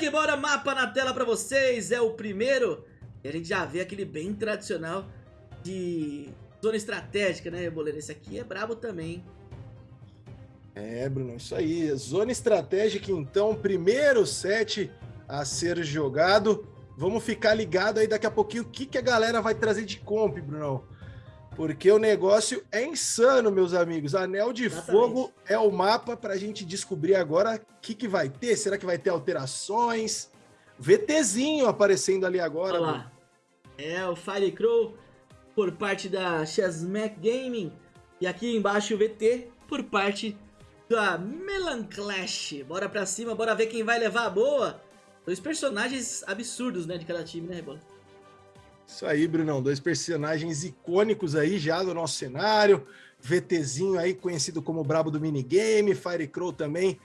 que bora, mapa na tela pra vocês, é o primeiro. E a gente já vê aquele bem tradicional de zona estratégica, né, Reboleiro? Esse aqui é brabo também. É, Bruno, isso aí. Zona estratégica, então, primeiro set a ser jogado. Vamos ficar ligado aí daqui a pouquinho o que, que a galera vai trazer de comp, Bruno. Porque o negócio é insano, meus amigos. Anel de Exatamente. Fogo é o mapa para a gente descobrir agora o que, que vai ter. Será que vai ter alterações? VTzinho aparecendo ali agora. Olha lá. É o Firecrow por parte da Shazmac Gaming. E aqui embaixo o VT por parte da Melan Clash. Bora pra cima, bora ver quem vai levar a boa. Dois personagens absurdos, né, de cada time, né, Rebola? Isso aí, Brunão. Dois personagens icônicos aí já do nosso cenário. VTzinho aí, conhecido como Brabo do Minigame. Firecrow também,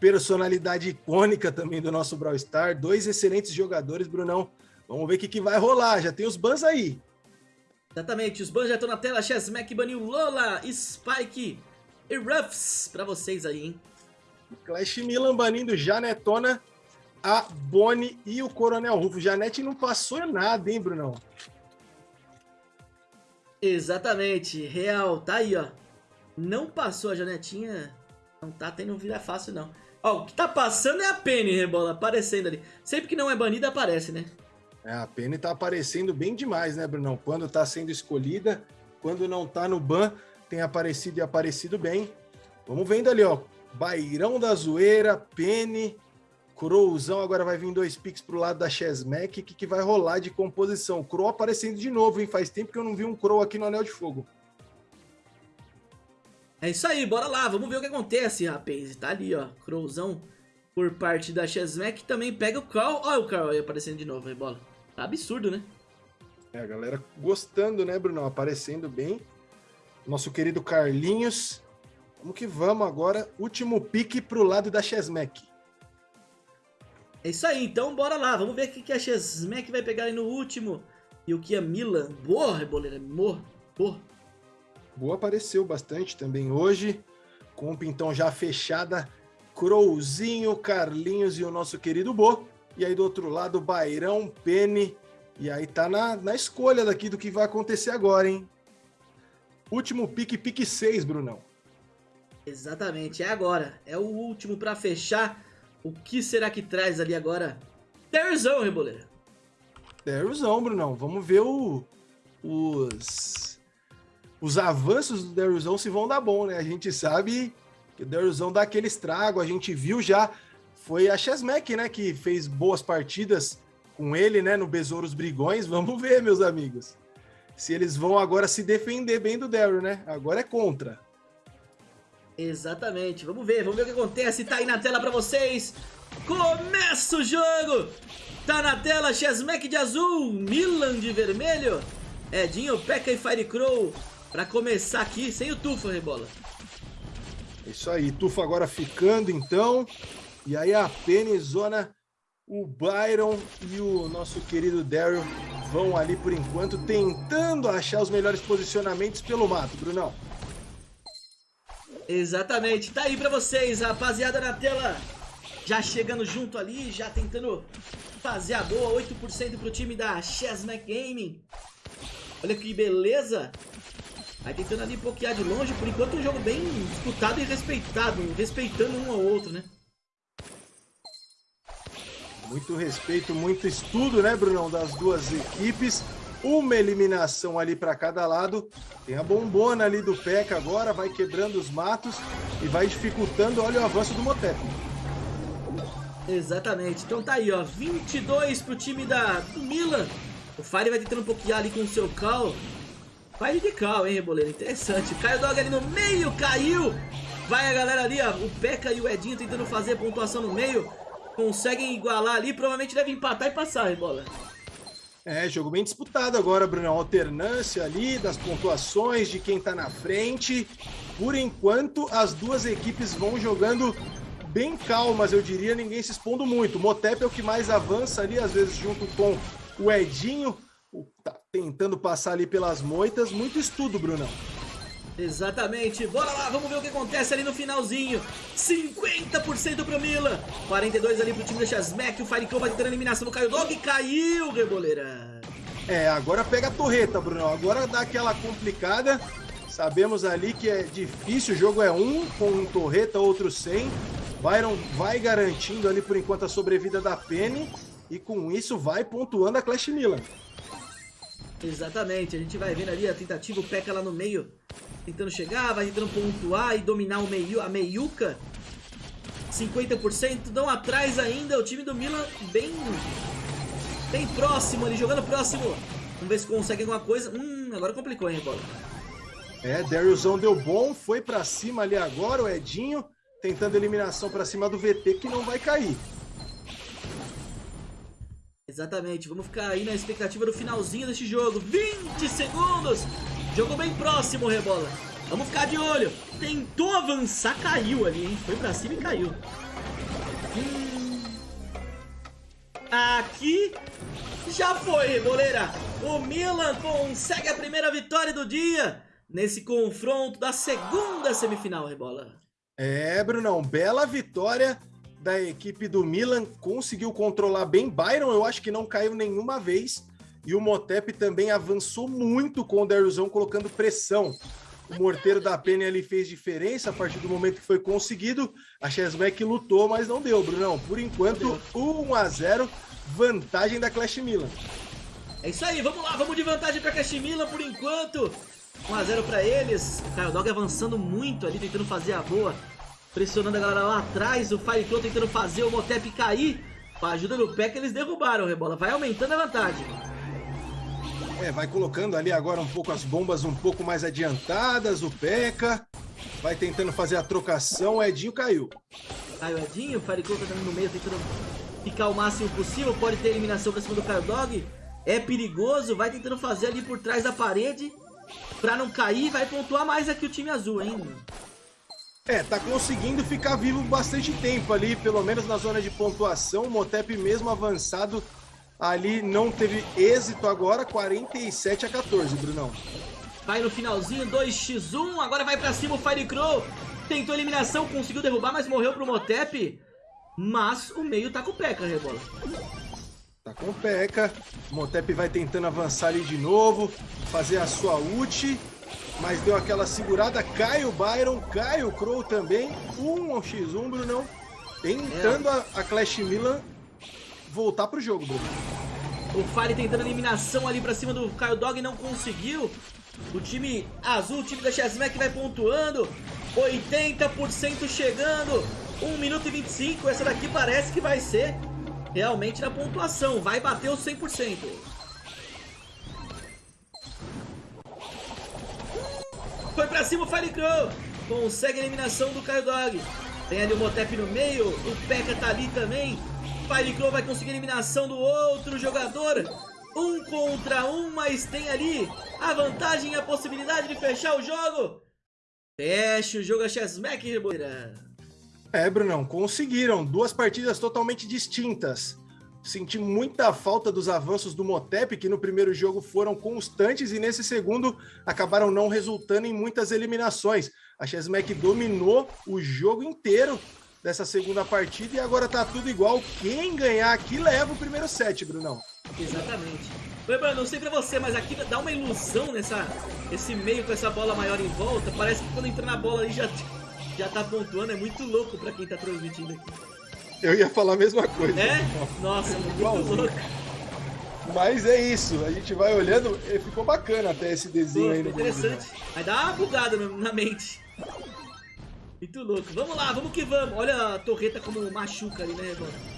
personalidade icônica também do nosso Brawl Star. Dois excelentes jogadores, Brunão. Vamos ver o que, que vai rolar. Já tem os bans aí. Exatamente, os bans já estão na tela. Chessmack baniu Lola, Spike e Ruffs pra vocês aí, hein? Clash Milan banindo Janetona a Bonnie e o Coronel Rufo. Janete não passou nada, hein, Brunão? Exatamente, real, tá aí, ó. Não passou a Janetinha, não tá tendo vida fácil, não. Ó, o que tá passando é a Penny, Rebola, aparecendo ali. Sempre que não é banida, aparece, né? É, a Penny tá aparecendo bem demais, né, Brunão? Quando tá sendo escolhida, quando não tá no ban, tem aparecido e aparecido bem. Vamos vendo ali, ó. Bairão da Zoeira, Penny, Crowzão agora vai vir dois picks pro lado da Chesmack. O que, que vai rolar de composição? Crow aparecendo de novo, hein? Faz tempo que eu não vi um Crow aqui no Anel de Fogo. É isso aí, bora lá. Vamos ver o que acontece, rapaz. Tá ali, ó. Crowzão por parte da Chesmack. Também pega o Carl. Olha o Carl aí aparecendo de novo, aí, bola. Tá absurdo, né? É, a galera gostando, né, Bruno? Aparecendo bem. Nosso querido Carlinhos. Vamos que vamos agora. Último pique pro lado da Chesmack. É isso aí, então bora lá. Vamos ver o que a Chesmack vai pegar aí no último. E o que a Milan. Boa, Reboleira. Boa. Boa. Boa apareceu bastante também hoje. Comp então já fechada. Crowzinho, Carlinhos e o nosso querido Bo. E aí do outro lado, Bairão, Penny. E aí tá na, na escolha daqui do que vai acontecer agora, hein? Último pique, pique 6, Brunão. Exatamente, é agora. É o último para fechar. O que será que traz ali agora? Derzão, Reboleira. Derzão, Brunão. Vamos ver o, os, os avanços do Derzão se vão dar bom, né? A gente sabe que o Derzão dá aquele estrago. A gente viu já, foi a Chesmack, né, que fez boas partidas com ele, né, no Besouros Brigões. Vamos ver, meus amigos. Se eles vão agora se defender bem do Daryl, né? Agora é contra. Exatamente. Vamos ver, vamos ver o que acontece. Tá aí na tela pra vocês. Começa o jogo. Tá na tela Chesmack de azul, Milan de vermelho. Edinho, Pekka e Firecrow pra começar aqui sem o Tufa, Rebola. Isso aí, Tufa agora ficando então. E aí a Penizona, o Byron e o nosso querido Daryl vão ali por enquanto tentando achar os melhores posicionamentos pelo mato, Brunão. Exatamente, tá aí pra vocês, rapaziada na tela. Já chegando junto ali, já tentando fazer a boa 8% pro time da Chessmack Gaming Olha que beleza. Aí tentando ali pokear de longe, por enquanto um jogo bem disputado e respeitado Respeitando um ao outro, né? Muito respeito, muito estudo, né, Brunão, das duas equipes uma eliminação ali para cada lado. Tem a bombona ali do Peca agora, vai quebrando os matos e vai dificultando, olha o avanço do Motep. Exatamente, então tá aí ó, 22 pro time da, do Milan. O Fire vai tentando pokear ali com o seu Cal. Fire de Cal, hein, Reboleiro, interessante. Caio Dog ali no meio, caiu. Vai a galera ali, ó, o Peca e o Edinho tentando fazer pontuação no meio. Conseguem igualar ali, provavelmente devem empatar e passar, Rebola. É, jogo bem disputado agora, Bruno. Alternância ali das pontuações de quem tá na frente. Por enquanto, as duas equipes vão jogando bem calmas, eu diria, ninguém se expondo muito. O Motep é o que mais avança ali, às vezes junto com o Edinho, tá tentando passar ali pelas moitas. Muito estudo, Brunão. Exatamente, bora lá, vamos ver o que acontece ali no finalzinho. 50% pro Milan. 42 ali pro time da Chasmack O Firecrow vai tentando a eliminação do Caio Dog Caiu, Reboleira É, agora pega a torreta, Bruno Agora dá aquela complicada. Sabemos ali que é difícil, o jogo é um com um torreta, outro sem. Byron vai garantindo ali por enquanto a sobrevida da Penny. E com isso vai pontuando a Clash Milan. Exatamente, a gente vai vendo ali a tentativa, o Peca lá no meio tentando chegar, vai tentando pontuar e dominar o meio, a meiuca. 50%, não atrás ainda, o time do Milan bem, bem próximo ali, jogando próximo. Vamos ver se consegue alguma coisa. Hum, agora complicou, hein, bola. É, Dariusão deu bom, foi pra cima ali agora, o Edinho, tentando eliminação pra cima do VT, que não vai cair. Exatamente, vamos ficar aí na expectativa do finalzinho deste jogo. 20 segundos Jogo bem próximo, Rebola. Vamos ficar de olho. Tentou avançar, caiu ali, hein? Foi pra cima e caiu. Hum. Aqui já foi, Reboleira. O Milan consegue a primeira vitória do dia nesse confronto da segunda semifinal, Rebola. É, Brunão, bela vitória da equipe do Milan. Conseguiu controlar bem Byron, eu acho que não caiu nenhuma vez. E o Motep também avançou muito com o Dariusão, colocando pressão. O morteiro da Penny ali fez diferença a partir do momento que foi conseguido. A Chesmack lutou, mas não deu, Brunão. Por enquanto, 1 a 0 vantagem da Clash Milan. É isso aí, vamos lá, vamos de vantagem para Clash Milan por enquanto. 1 a 0 para eles. O Kyle Dog avançando muito ali, tentando fazer a boa. Pressionando a galera lá atrás. O Firecrow tentando fazer o Motep cair. Com a ajuda do que eles derrubaram Rebola. Vai aumentando a vantagem. É, vai colocando ali agora um pouco as bombas um pouco mais adiantadas, o Peca. Vai tentando fazer a trocação, o Edinho caiu. Caiu o Edinho, o Firecrow tá no meio tentando ficar o máximo possível. Pode ter eliminação pra cima do Caio Dog. É perigoso, vai tentando fazer ali por trás da parede. Pra não cair, vai pontuar mais aqui o time azul, hein? É, tá conseguindo ficar vivo bastante tempo ali, pelo menos na zona de pontuação. O Motep mesmo avançado ali não teve êxito agora, 47 a 14, Brunão. Vai no finalzinho, 2x1, agora vai pra cima o Firecrow. Tentou eliminação, conseguiu derrubar, mas morreu pro Motep. Mas o meio tá com o P.E.K.K.A, Rebola. Tá com o P.E.K.K.A. Motep vai tentando avançar ali de novo, fazer a sua ult. Mas deu aquela segurada, cai o Byron, cai o Crow também. 1 ao X1, Brunão. Tentando é. a, a Clash Milan voltar pro jogo, Bruno. O Fire tentando eliminação ali pra cima do Kyle Dog não conseguiu. O time azul, o time da Chessmack vai pontuando. 80% chegando. 1 minuto e 25. Essa daqui parece que vai ser realmente na pontuação. Vai bater os 100%. Foi pra cima o Fire Crow. Consegue a eliminação do Kyle Dog. Tem ali o Motep no meio. O P.E.K.K.A tá ali também. Firecrow vai conseguir a eliminação do outro jogador. Um contra um, mas tem ali a vantagem e a possibilidade de fechar o jogo. Fecha o jogo a Chessmack, Reboira. É, Brunão, conseguiram. Duas partidas totalmente distintas. Senti muita falta dos avanços do Motep, que no primeiro jogo foram constantes e nesse segundo acabaram não resultando em muitas eliminações. A Chessmack dominou o jogo inteiro dessa segunda partida e agora tá tudo igual. Quem ganhar aqui leva o primeiro set, Brunão. Exatamente. Lembrando, não sei pra você, mas aqui dá uma ilusão nessa esse meio com essa bola maior em volta. Parece que quando entra na bola ali já, já tá pontuando. É muito louco pra quem tá transmitindo aqui. Eu ia falar a mesma coisa. É? Nossa, é muito Igualzinho. louco. Mas é isso, a gente vai olhando, ficou bacana até esse desenho Pô, aí no interessante. Vai dar uma bugada na mente. Muito louco. Vamos lá, vamos que vamos. Olha a torreta como machuca ali, né, mano?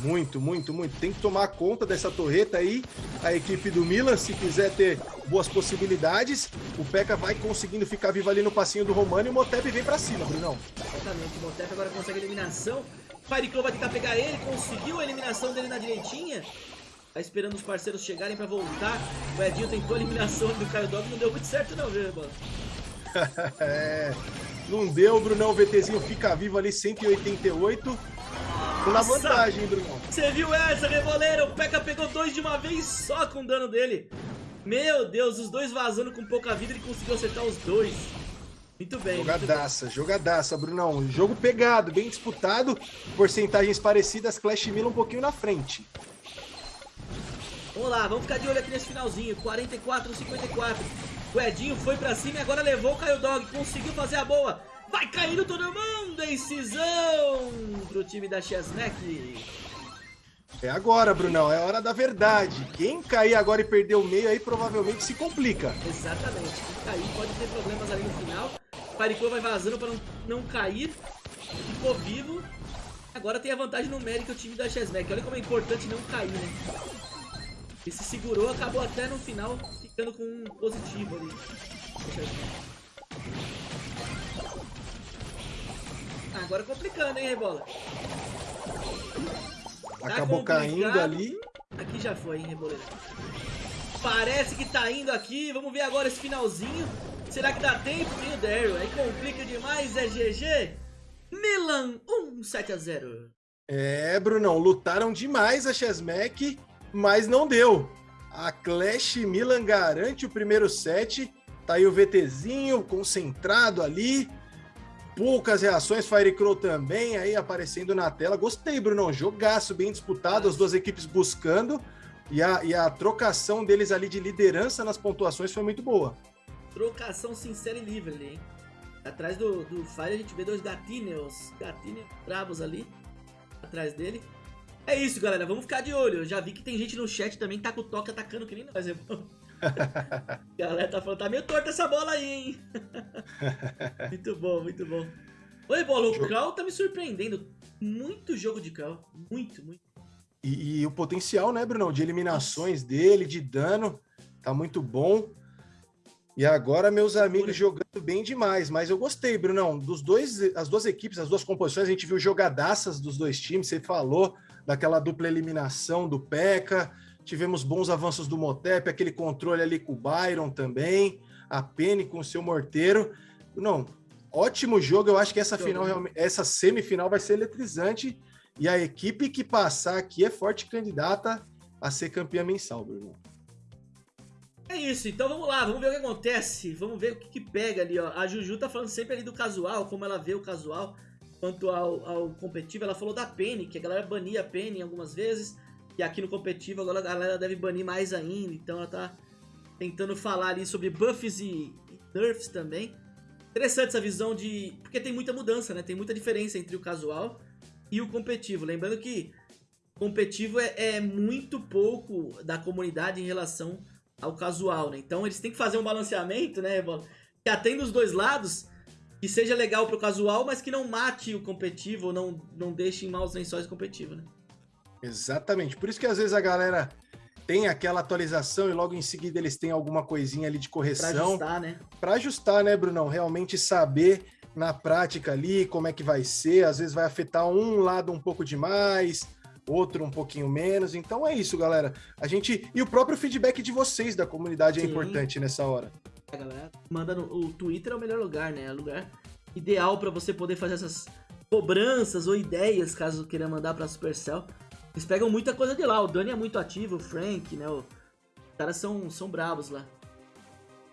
Muito, muito, muito. Tem que tomar conta dessa torreta aí. A equipe do Milan, se quiser ter boas possibilidades, o Peca vai conseguindo ficar vivo ali no passinho do Romano e o Motep vem pra cima, Brunão. Exatamente, o Motep agora consegue a eliminação. Fireclaw vai tentar pegar ele, conseguiu a eliminação dele na direitinha. Tá esperando os parceiros chegarem pra voltar. O Edinho tentou a eliminação do Caio Dog, não deu muito certo não, viu, mano? é... Não deu, Brunão. O VTzinho fica vivo ali, 188. Com na vantagem, Brunão. Você viu essa, Reboleiro? O P.E.K.K.A pegou dois de uma vez só com o dano dele. Meu Deus, os dois vazando com pouca vida, ele conseguiu acertar os dois. Muito bem. Jogadaça, muito bem. jogadaça, Brunão. Jogo pegado, bem disputado. Porcentagens parecidas, Clash Mila um pouquinho na frente. Vamos lá, vamos ficar de olho aqui nesse finalzinho. 44, 54. O Edinho foi pra cima e agora levou o Caio Dog. Conseguiu fazer a boa. Vai caindo todo mundo. Incisão pro time da Chesneck. É agora, Brunão. É hora da verdade. Quem cair agora e perder o meio aí provavelmente se complica. Exatamente. Quem cair pode ter problemas ali no final. O Paricô vai vazando para não, não cair. Ficou vivo. Agora tem a vantagem numérica o time da Chesneck. Olha como é importante não cair, né? Ele se segurou, acabou até no final ficando com um positivo ali. Agora complicando, hein, Rebola? Tá Acabou caindo ali. Aqui já foi, hein, Reboleira? Parece que tá indo aqui. Vamos ver agora esse finalzinho. Será que dá tempo? Tem o Daryl. Aí complica demais, é GG. Milan 1 7 a 0. É, Brunão, lutaram demais a Chesmec, mas não deu. A Clash Milan garante o primeiro set. Tá aí o VTzinho concentrado ali poucas reações, Firecrow também aí aparecendo na tela. Gostei, Bruno, jogaço bem disputado, as duas equipes buscando e a, e a trocação deles ali de liderança nas pontuações foi muito boa. Trocação sincera e livre ali, hein? Atrás do, do Fire a gente vê dois gatinhos, gatinhos bravos ali, atrás dele. É isso, galera, vamos ficar de olho. Eu já vi que tem gente no chat também que tá com o toque atacando que nem nós, bom. galera tá falando, tá meio torta essa bola aí, hein? muito bom, muito bom. Oi, bola, o Cal tá me surpreendendo. Muito jogo de Cal. Muito, muito. E, e, o potencial, né, Bruno, de eliminações dele, de dano, tá muito bom. E agora meus amigos jogando bem demais, mas eu gostei, Brunão, dos dois, as duas equipes, as duas composições, a gente viu jogadaças dos dois times, você falou daquela dupla eliminação do Peca, tivemos bons avanços do Motep, aquele controle ali com o Byron também, a Penny com o seu morteiro. Não, ótimo jogo. Eu acho que essa final, essa semifinal vai ser eletrizante. E a equipe que passar aqui é forte candidata a ser campeã mensal, Bruno. É isso, então vamos lá, vamos ver o que acontece, vamos ver o que, que pega ali, ó. A Juju tá falando sempre ali do casual, como ela vê o casual quanto ao, ao competitivo. Ela falou da Penny, que a galera bania a Penny algumas vezes. E aqui no competitivo agora a galera deve banir mais ainda. Então ela tá tentando falar ali sobre buffs e, e nerfs também. Interessante essa visão de... Porque tem muita mudança, né? Tem muita diferença entre o casual e o competitivo. Lembrando que competitivo é, é muito pouco da comunidade em relação ao casual, né? Então eles têm que fazer um balanceamento, né, Que atenda os dois lados, que seja legal pro casual, mas que não mate o competitivo ou não, não deixe em maus lençóis competitivo, né? Exatamente. Por isso que às vezes a galera tem aquela atualização e logo em seguida eles têm alguma coisinha ali de correção. Para ajustar, né? Para ajustar, né, Brunão? Realmente saber na prática ali como é que vai ser. Às vezes vai afetar um lado um pouco demais, outro um pouquinho menos. Então é isso, galera. A gente e o próprio feedback de vocês da comunidade é Sim. é importante nessa hora. A galera manda no o Twitter é o melhor lugar, né? É o lugar ideal para você poder fazer essas cobranças ou ideias, caso queira mandar para Supercell. Eles pegam muita coisa de lá. O Dani é muito ativo, o Frank, né? Os caras são, são bravos lá.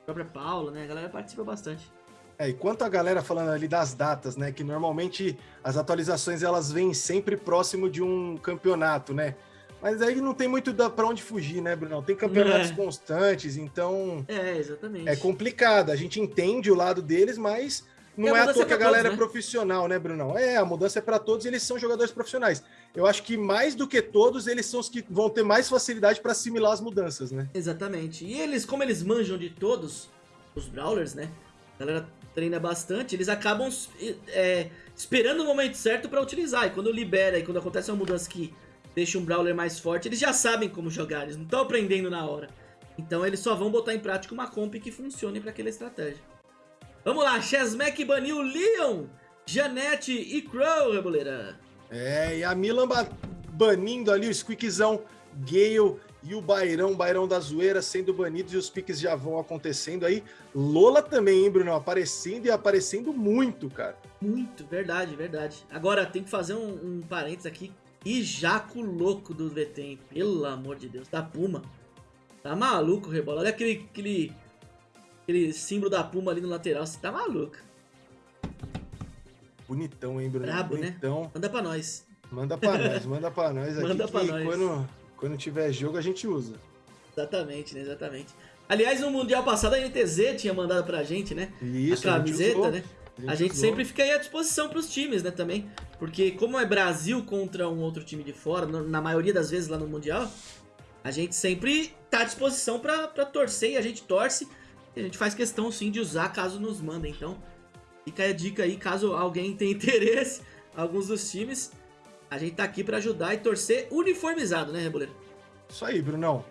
A própria Paula, né? A galera participa bastante. É, e quanto a galera falando ali das datas, né? Que normalmente as atualizações elas vêm sempre próximo de um campeonato, né? Mas aí não tem muito para onde fugir, né, Bruno? Tem campeonatos é. constantes, então. É, exatamente. É complicado. A gente entende o lado deles, mas não é à toa é que a galera todos, é né? é profissional, né, Brunão? É, a mudança é para todos e eles são jogadores profissionais. Eu acho que mais do que todos, eles são os que vão ter mais facilidade para assimilar as mudanças, né? Exatamente. E eles, como eles manjam de todos, os Brawlers, né? A galera treina bastante, eles acabam é, esperando o momento certo para utilizar. E quando libera e quando acontece uma mudança que deixa um Brawler mais forte, eles já sabem como jogar, eles não estão aprendendo na hora. Então eles só vão botar em prática uma comp que funcione para aquela estratégia. Vamos lá, Chesmack baniu Leon, Janete e Crow, Reboleira. É, e a Milan banindo ali o Squeakzão, Gale e o Bairão, Bairão da Zoeira sendo banidos e os piques já vão acontecendo aí. Lola também, hein, Bruno? Aparecendo e aparecendo muito, cara. Muito, verdade, verdade. Agora, tem que fazer um, um parênteses aqui. E Jaco louco do hein? Pelo amor de Deus. Da Puma. Tá maluco, Rebola. Olha aquele, aquele, aquele símbolo da Puma ali no lateral. Você tá maluco. Bonitão, hein, Bruno? Brabo, né? Bonitão. Manda pra nós. Manda pra nós, manda pra nós aqui. Manda pra que nós. Quando, quando tiver jogo, a gente usa. Exatamente, né? Exatamente. Aliás, no Mundial passado a NTZ tinha mandado pra gente, né? Isso, a a camiseta, usou. né? A gente sempre fica aí à disposição pros times, né, também. Porque como é Brasil contra um outro time de fora, na maioria das vezes lá no Mundial, a gente sempre tá à disposição pra, pra torcer e a gente torce. E a gente faz questão, sim, de usar caso nos mandem. Então, fica aí a dica aí, caso alguém tenha interesse, alguns dos times, a gente tá aqui pra ajudar e torcer uniformizado, né, Reboleiro? Isso aí, Brunão.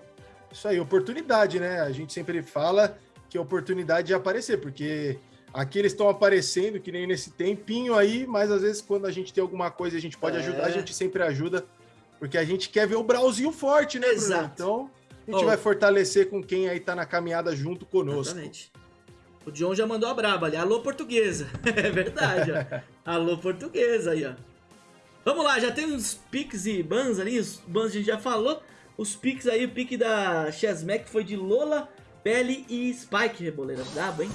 Isso aí, oportunidade, né? A gente sempre fala que é oportunidade de aparecer, porque aqui eles estão aparecendo, que nem nesse tempinho aí, mas às vezes quando a gente tem alguma coisa e a gente pode É. ajudar, a gente sempre ajuda, porque a gente quer ver o Brauzinho forte, né, Bruno? Exato. Então, a gente Oh. vai fortalecer com quem aí tá na caminhada junto conosco. Exatamente. O John já mandou a braba ali. Alô, portuguesa. É verdade, ó. Alô, portuguesa aí, ó. Vamos lá, já tem uns piques e bans ali. Os bans a gente já falou. Os piques aí, o pique da Chesmack foi de Lola, Belly e Spike, Reboleira. Brabo, hein?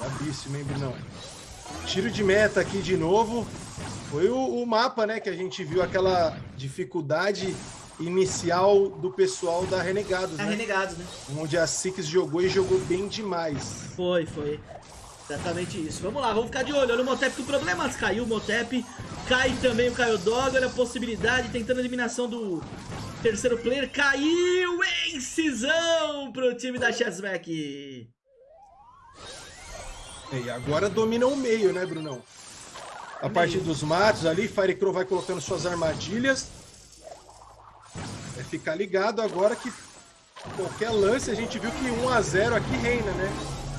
Brabíssimo, hein, Brunão? Tiro de meta aqui de novo. Foi o, o mapa, né, que a gente viu aquela dificuldade inicial do pessoal da Renegados, Tá né? renegado, né? Onde a Six jogou e jogou bem demais. Foi, foi. Exatamente isso. Vamos lá, vamos ficar de olho. Olha o Motep com problemas. Caiu o Motep. Cai também o Caio Dog. Olha a possibilidade. Tentando a eliminação do terceiro player. Caiu em cisão pro time da Chessback. E agora domina o meio, né, Brunão? A partir dos matos ali, Firecrow vai colocando suas armadilhas. É ficar ligado agora que qualquer lance a gente viu que 1 a 0 aqui reina, né?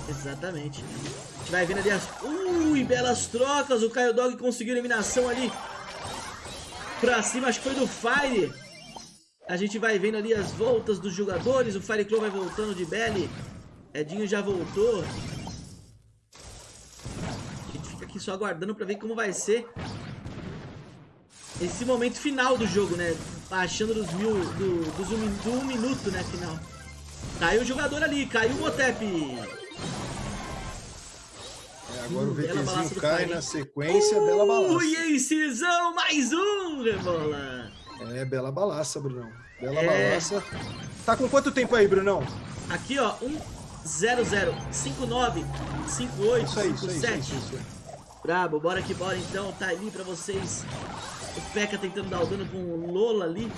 Exatamente. A gente vai vendo ali as... Ui, belas trocas. O Caio Dog conseguiu eliminação ali. Pra cima, acho que foi do Fire. A gente vai vendo ali as voltas dos jogadores. O Fire Claw vai voltando de Belly. Edinho já voltou. Aqui só aguardando pra ver como vai ser esse momento final do jogo, né? Achando dos mil. Do, dos um, do um minuto, né? Final. Caiu o jogador ali, caiu o Motep. É, agora Hum, o VTzinho cai na sequência, bela balaça. Ui, incisão, mais um, Rebola. É, bela balaça, Brunão. Bela É. balaça. Tá com quanto tempo aí, Brunão? Aqui, ó, 1, 0, 0, 5, 9, 5, 8, Isso aí, 5, isso aí, 7. isso aí, isso aí. Brabo, bora que bora então, tá ali pra vocês. O P.E.K.K.A tentando dar o dano com o Lola ali.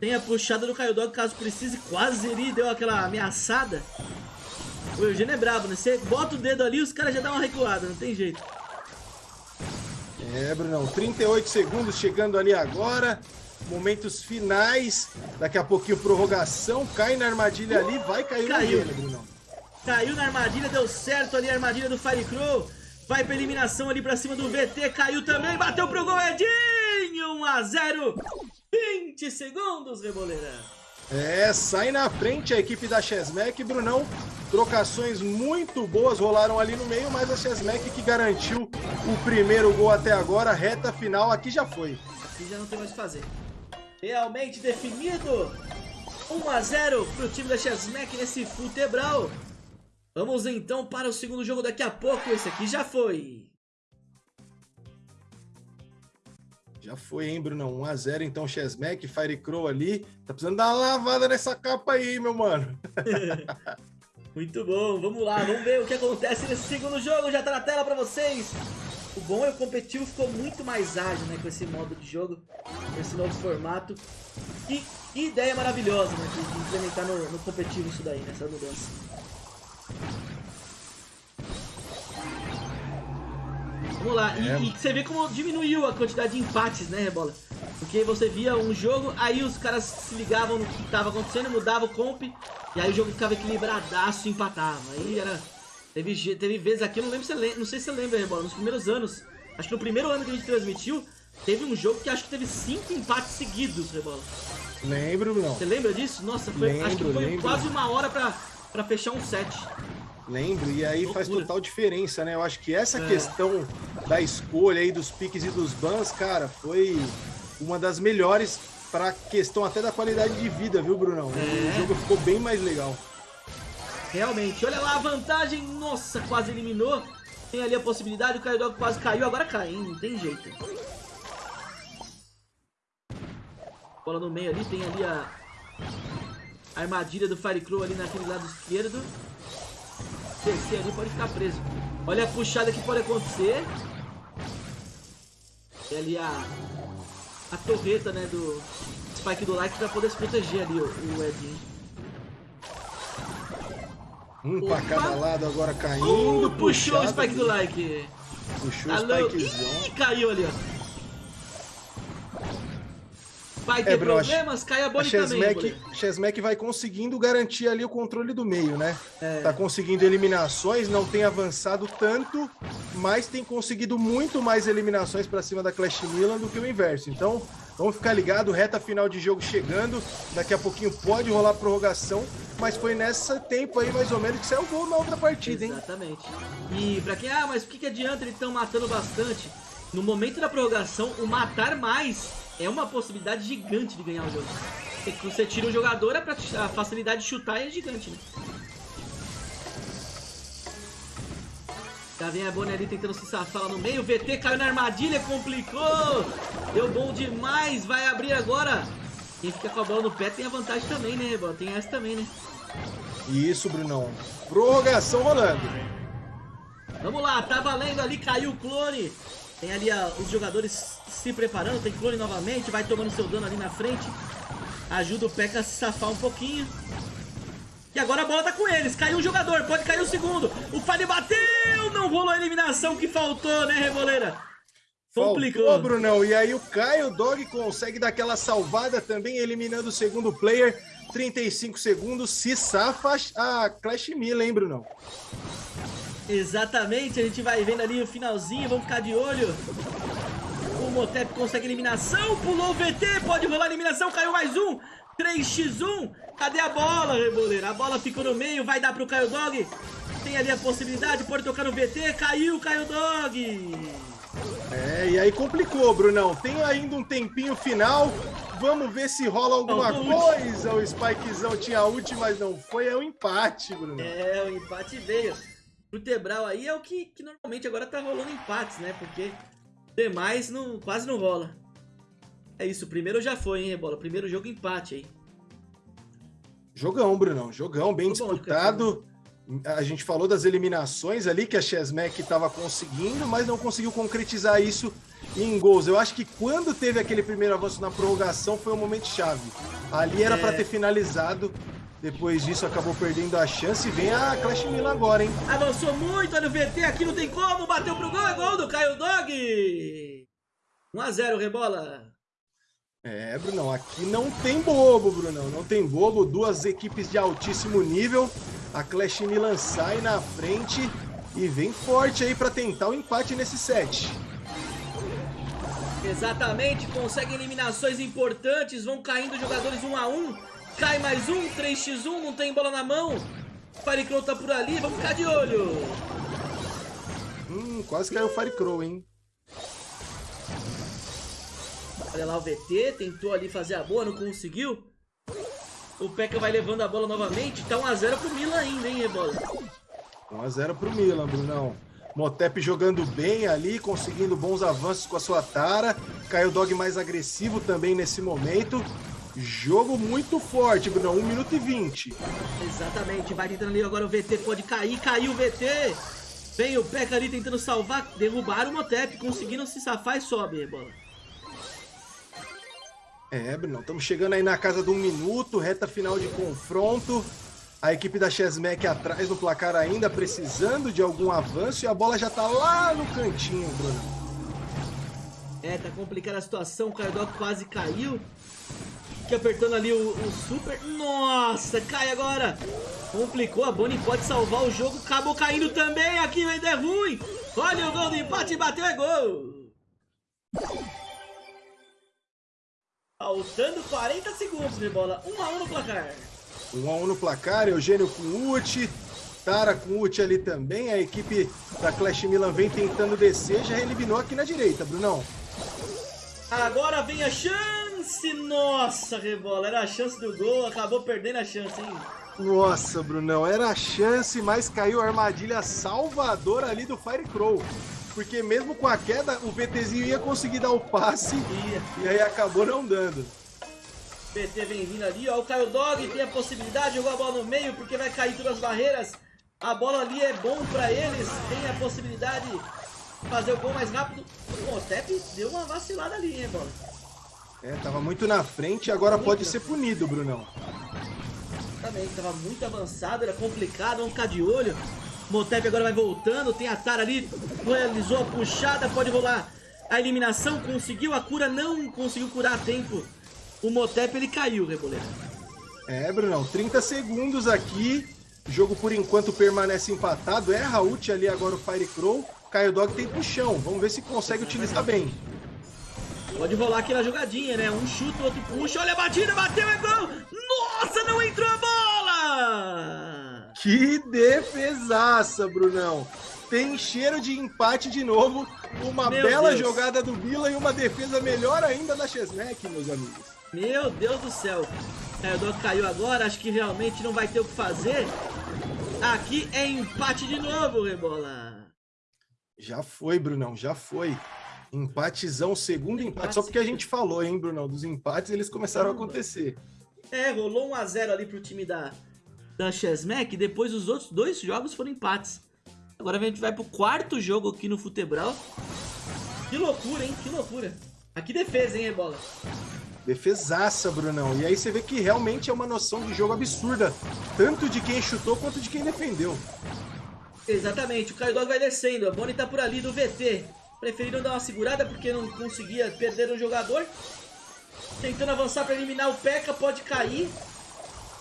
Tem a puxada do Caio Dog caso precise, quase ele deu aquela ameaçada. O Eugênio é brabo, né? Você bota o dedo ali os caras já dão uma recuada, não tem jeito. É, Brunão, 38 segundos chegando ali agora. Momentos finais. Daqui a pouquinho prorrogação. Cai na armadilha ali, vai cair Caiu. gelo, Brunão. Caiu na armadilha, deu certo ali a armadilha do Firecrow. Vai pra eliminação ali pra cima do VT, caiu também, bateu pro gol Edinho, 1 a 0 20 segundos, Reboleira. É, sai na frente a equipe da Chesmec, Brunão. Trocações muito boas rolaram ali no meio, mas a Chesmec que garantiu o primeiro gol até agora, reta final, aqui já foi. Aqui já não tem mais o que fazer. Realmente definido. 1 a 0 pro time da Chesmack nesse futebral. Vamos então para o segundo jogo daqui a pouco. Esse aqui já foi. Já foi, hein, Brunão? 1x0, então, Chesmec, Firecrow ali. Tá precisando dar uma lavada nessa capa aí, meu mano. Muito bom, vamos lá, vamos ver o que acontece nesse segundo jogo, já tá na tela pra vocês. O bom é o competitivo ficou muito mais ágil, né, com esse modo de jogo, com esse novo formato. E que ideia maravilhosa, né, de de implementar no, no competitivo isso daí, nessa mudança. Vamos lá, e, É. e você vê como diminuiu a quantidade de empates, né, Rebola? Porque você via um jogo, aí os caras se ligavam no que tava acontecendo, mudava o comp, e aí o jogo ficava equilibradaço e empatava. Aí era. Teve, teve vezes aqui, eu não lembro se lembra, não sei se você lembra, Rebola, nos primeiros anos, acho que no primeiro ano que a gente transmitiu, teve um jogo que acho que teve cinco empates seguidos, Rebola. Lembro, Brunão. Você lembra disso? Nossa, foi, acho que Lembro, foi lembro. quase uma hora pra, pra fechar um set. Lembro, e aí faz total diferença, né? Eu acho que essa É. questão da escolha aí dos piques e dos bans, cara, foi uma das melhores pra questão até da qualidade de vida, viu, Brunão? É. O jogo ficou bem mais legal. Realmente. Olha lá a vantagem. Nossa, quase eliminou. Tem ali a possibilidade. O Kaidog quase caiu. Agora cai, hein? Não tem jeito. Bola no meio ali. Tem ali a... a armadilha do Firecrow ali naquele lado esquerdo. Descer ali pode ficar preso. Olha a puxada que pode acontecer. Tem ali a... A torreta, né, do Spike do Like pra poder se proteger ali o, o Edinho. Um Opa. pra cada lado agora caindo. Uh, puxou o spike do like. Puxou o spikezão. Ih, caiu ali, ó. Vai ter é, problemas, cai a Bonnie também. Chesmack vai conseguindo garantir ali o controle do meio, né? É. Tá conseguindo eliminações, não tem avançado tanto, mas tem conseguido muito mais eliminações para cima da Clash Milan do que o inverso. Então, vamos ficar ligado, reta final de jogo chegando, daqui a pouquinho pode rolar prorrogação, mas foi nesse tempo aí, mais ou menos, que saiu o gol na outra partida, hein? Exatamente. E pra quem, ah, mas por que, que adianta eles estão matando bastante? No momento da prorrogação, o matar mais é uma possibilidade gigante de ganhar o jogo. Você tira o jogador, a facilidade de chutar é gigante, né? Já vem a Bonnie ali tentando se safar lá no meio. O VT caiu na armadilha, complicou. Deu bom demais. Vai abrir agora. Quem fica com a bola no pé tem a vantagem também, né, Rebola? Tem essa também, né? Isso, Brunão. Prorrogação rolando. Vamos lá, tá valendo ali, caiu o clone. Tem ali a, os jogadores se preparando, tem clone novamente, vai tomando seu dano ali na frente. Ajuda o P.E.K.K.A a se safar um pouquinho. E agora a bola tá com eles. Caiu um jogador, pode cair o segundo. O Fire bateu, não rolou a eliminação que faltou, né, Reboleira? Complicou. Faltou, Brunão. E aí o Caio Dog consegue dar aquela salvada também, eliminando o segundo player. 35 segundos, se safa a Clash Mila, hein, Brunão? Exatamente, a gente vai vendo ali o finalzinho, vamos ficar de olho. O Motep consegue eliminação, pulou o VT, pode rolar a eliminação, caiu mais um. 3x1, cadê a bola, Reboleira? A bola ficou no meio, vai dar pro Caio Dog. Tem ali a possibilidade, pode tocar no VT, caiu o Caio Dog. É, e aí complicou, Brunão. Tem ainda um tempinho final. Vamos ver se rola alguma coisa. O Spikezão tinha ult, mas não foi. É o um empate, Bruno. É, o empate veio Tebral aí é o que, que normalmente agora tá rolando empates, né? Porque demais não, quase não rola. É isso, o primeiro já foi, hein, Rebola? Primeiro jogo empate aí. Jogão, Brunão. Jogão, bem disputado. a gente falou das eliminações ali que a Chesmack estava conseguindo, mas não conseguiu concretizar isso em gols. Eu acho que quando teve aquele primeiro avanço na prorrogação foi um momento chave. Ali era é... para ter finalizado depois disso acabou perdendo a chance e vem a Clash Milan agora, hein? Avançou muito, olha o VT aqui, não tem como, bateu pro gol, é gol do Caio Dog! 1x0, rebola. É, Brunão, aqui não tem bobo, Brunão, não tem bobo, duas equipes de altíssimo nível, a Clash Milan sai na frente e vem forte aí para tentar o empate nesse set. Exatamente, consegue eliminações importantes, vão caindo jogadores 1 a 1 Cai mais um, 3x1, não tem bola na mão. Firecrow tá por ali, vamos ficar de olho. Hum, quase caiu o Firecrow, hein? Olha lá o VT, tentou ali fazer a boa, não conseguiu. O P.E.K.K.A vai levando a bola novamente. Tá 1x0 pro Milan ainda, hein, Rebola? 1x0 pro Milan, Brunão. Motep jogando bem ali, conseguindo bons avanços com a sua Tara. Caiu o Dog mais agressivo também nesse momento. Jogo muito forte, Bruno. 1 minuto e 20. Exatamente. Vai tentando ali agora o VT. Pode cair. Caiu o VT. Vem o P.E.K.K.A ali tentando salvar. Derrubaram o Motep. Conseguiram se safar e sobe, bola. É, Bruno. Estamos chegando aí na casa do um minuto. Reta final de confronto. A equipe da Chesmack atrás no placar ainda, precisando de algum avanço. E a bola já tá lá no cantinho, Bruno. É, tá complicada a situação. O Cardock quase caiu. Fique apertando ali o, o, super. Nossa, cai agora. Complicou, a Bonnie pode salvar o jogo. Acabou caindo também. Aqui ainda é ruim. Olha o gol do empate, bateu, é gol. Faltando 40 segundos de bola. 1 a 1 no placar. 1 a 1 no placar. Eugênio com ult. Tara com ult ali também. A equipe da Clash Milan vem tentando descer. Já eliminou aqui na direita, Brunão. Agora vem a chance chance, nossa, Rebola, era a chance do gol, acabou perdendo a chance, hein? Nossa, Brunão, era a chance, mas caiu a armadilha salvadora ali do Fire Crow. Porque mesmo com a queda, o VTzinho ia conseguir dar o passe Ia. e aí acabou não dando. PT vem vindo ali, ó, o Caio Dog tem a possibilidade de jogar a bola no meio, porque vai cair todas as barreiras. A bola ali é bom pra eles, tem a possibilidade de fazer o gol mais rápido. O Otep deu uma vacilada ali, hein, bola? É, tava muito na frente e agora pode ser punido, Brunão. Também, tava muito avançado, era complicado, vamos ficar de olho. Motep agora vai voltando, tem a Tara ali, realizou a puxada, pode rolar a eliminação, conseguiu a cura, não conseguiu curar a tempo. O Motep ele caiu, Reboleira. É, Brunão, 30 segundos aqui. O jogo por enquanto permanece empatado. Erra ult ali agora o Fire Crow. Caio Dog tem puxão. Vamos ver se consegue utilizar bem. Pode rolar aquela jogadinha, né? Um chuta, o outro puxa, olha a batida, bateu, é gol! Nossa, não entrou a bola! Que defesaça, Brunão. Tem cheiro de empate de novo. Uma Meu bela Deus. jogada do Bila e uma defesa melhor ainda da Chesnec, meus amigos. Meu Deus do céu. É, o Doc caiu agora, acho que realmente não vai ter o que fazer. Aqui é empate de novo, Rebola. Já foi, Brunão, já foi. Empatezão, segundo empate. Só porque a gente falou, hein, Brunão? Dos empates, eles começaram a acontecer. É, rolou 1x0 ali pro time da, da Chesmec, depois os outros dois jogos foram empates. Agora a gente vai pro quarto jogo aqui no Futebral. Que loucura, hein? Que loucura. Aqui defesa, hein, Rebola? Defesaça, Brunão. E aí você vê que realmente é uma noção de jogo absurda. Tanto de quem chutou quanto de quem defendeu. Exatamente, o Caio Dog vai descendo, a Bonnie tá por ali do VT. Preferiram dar uma segurada porque não conseguia perder um jogador. Tentando avançar pra eliminar o P.E.K.K.A, pode cair.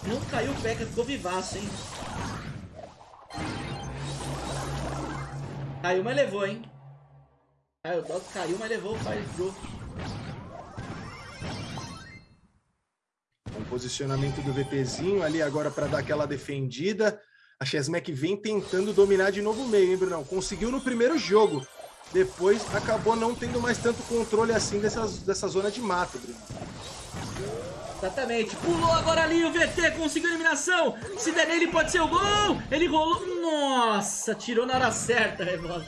Não caiu o P.E.K.K.A, ficou vivaço, hein? Caiu, mas levou, hein? Dog caiu, mas levou o posicionamento do VTzinho ali agora para dar aquela defendida. A Chesmec vem tentando dominar de novo o meio, hein, Brunão? Conseguiu no primeiro jogo. Depois acabou não tendo mais tanto controle assim dessa, dessa zona de mata, Bruno. Exatamente, pulou agora ali o VT, conseguiu a eliminação. Se der nele pode ser o gol. Ele rolou, nossa, tirou na hora certa, Revolta.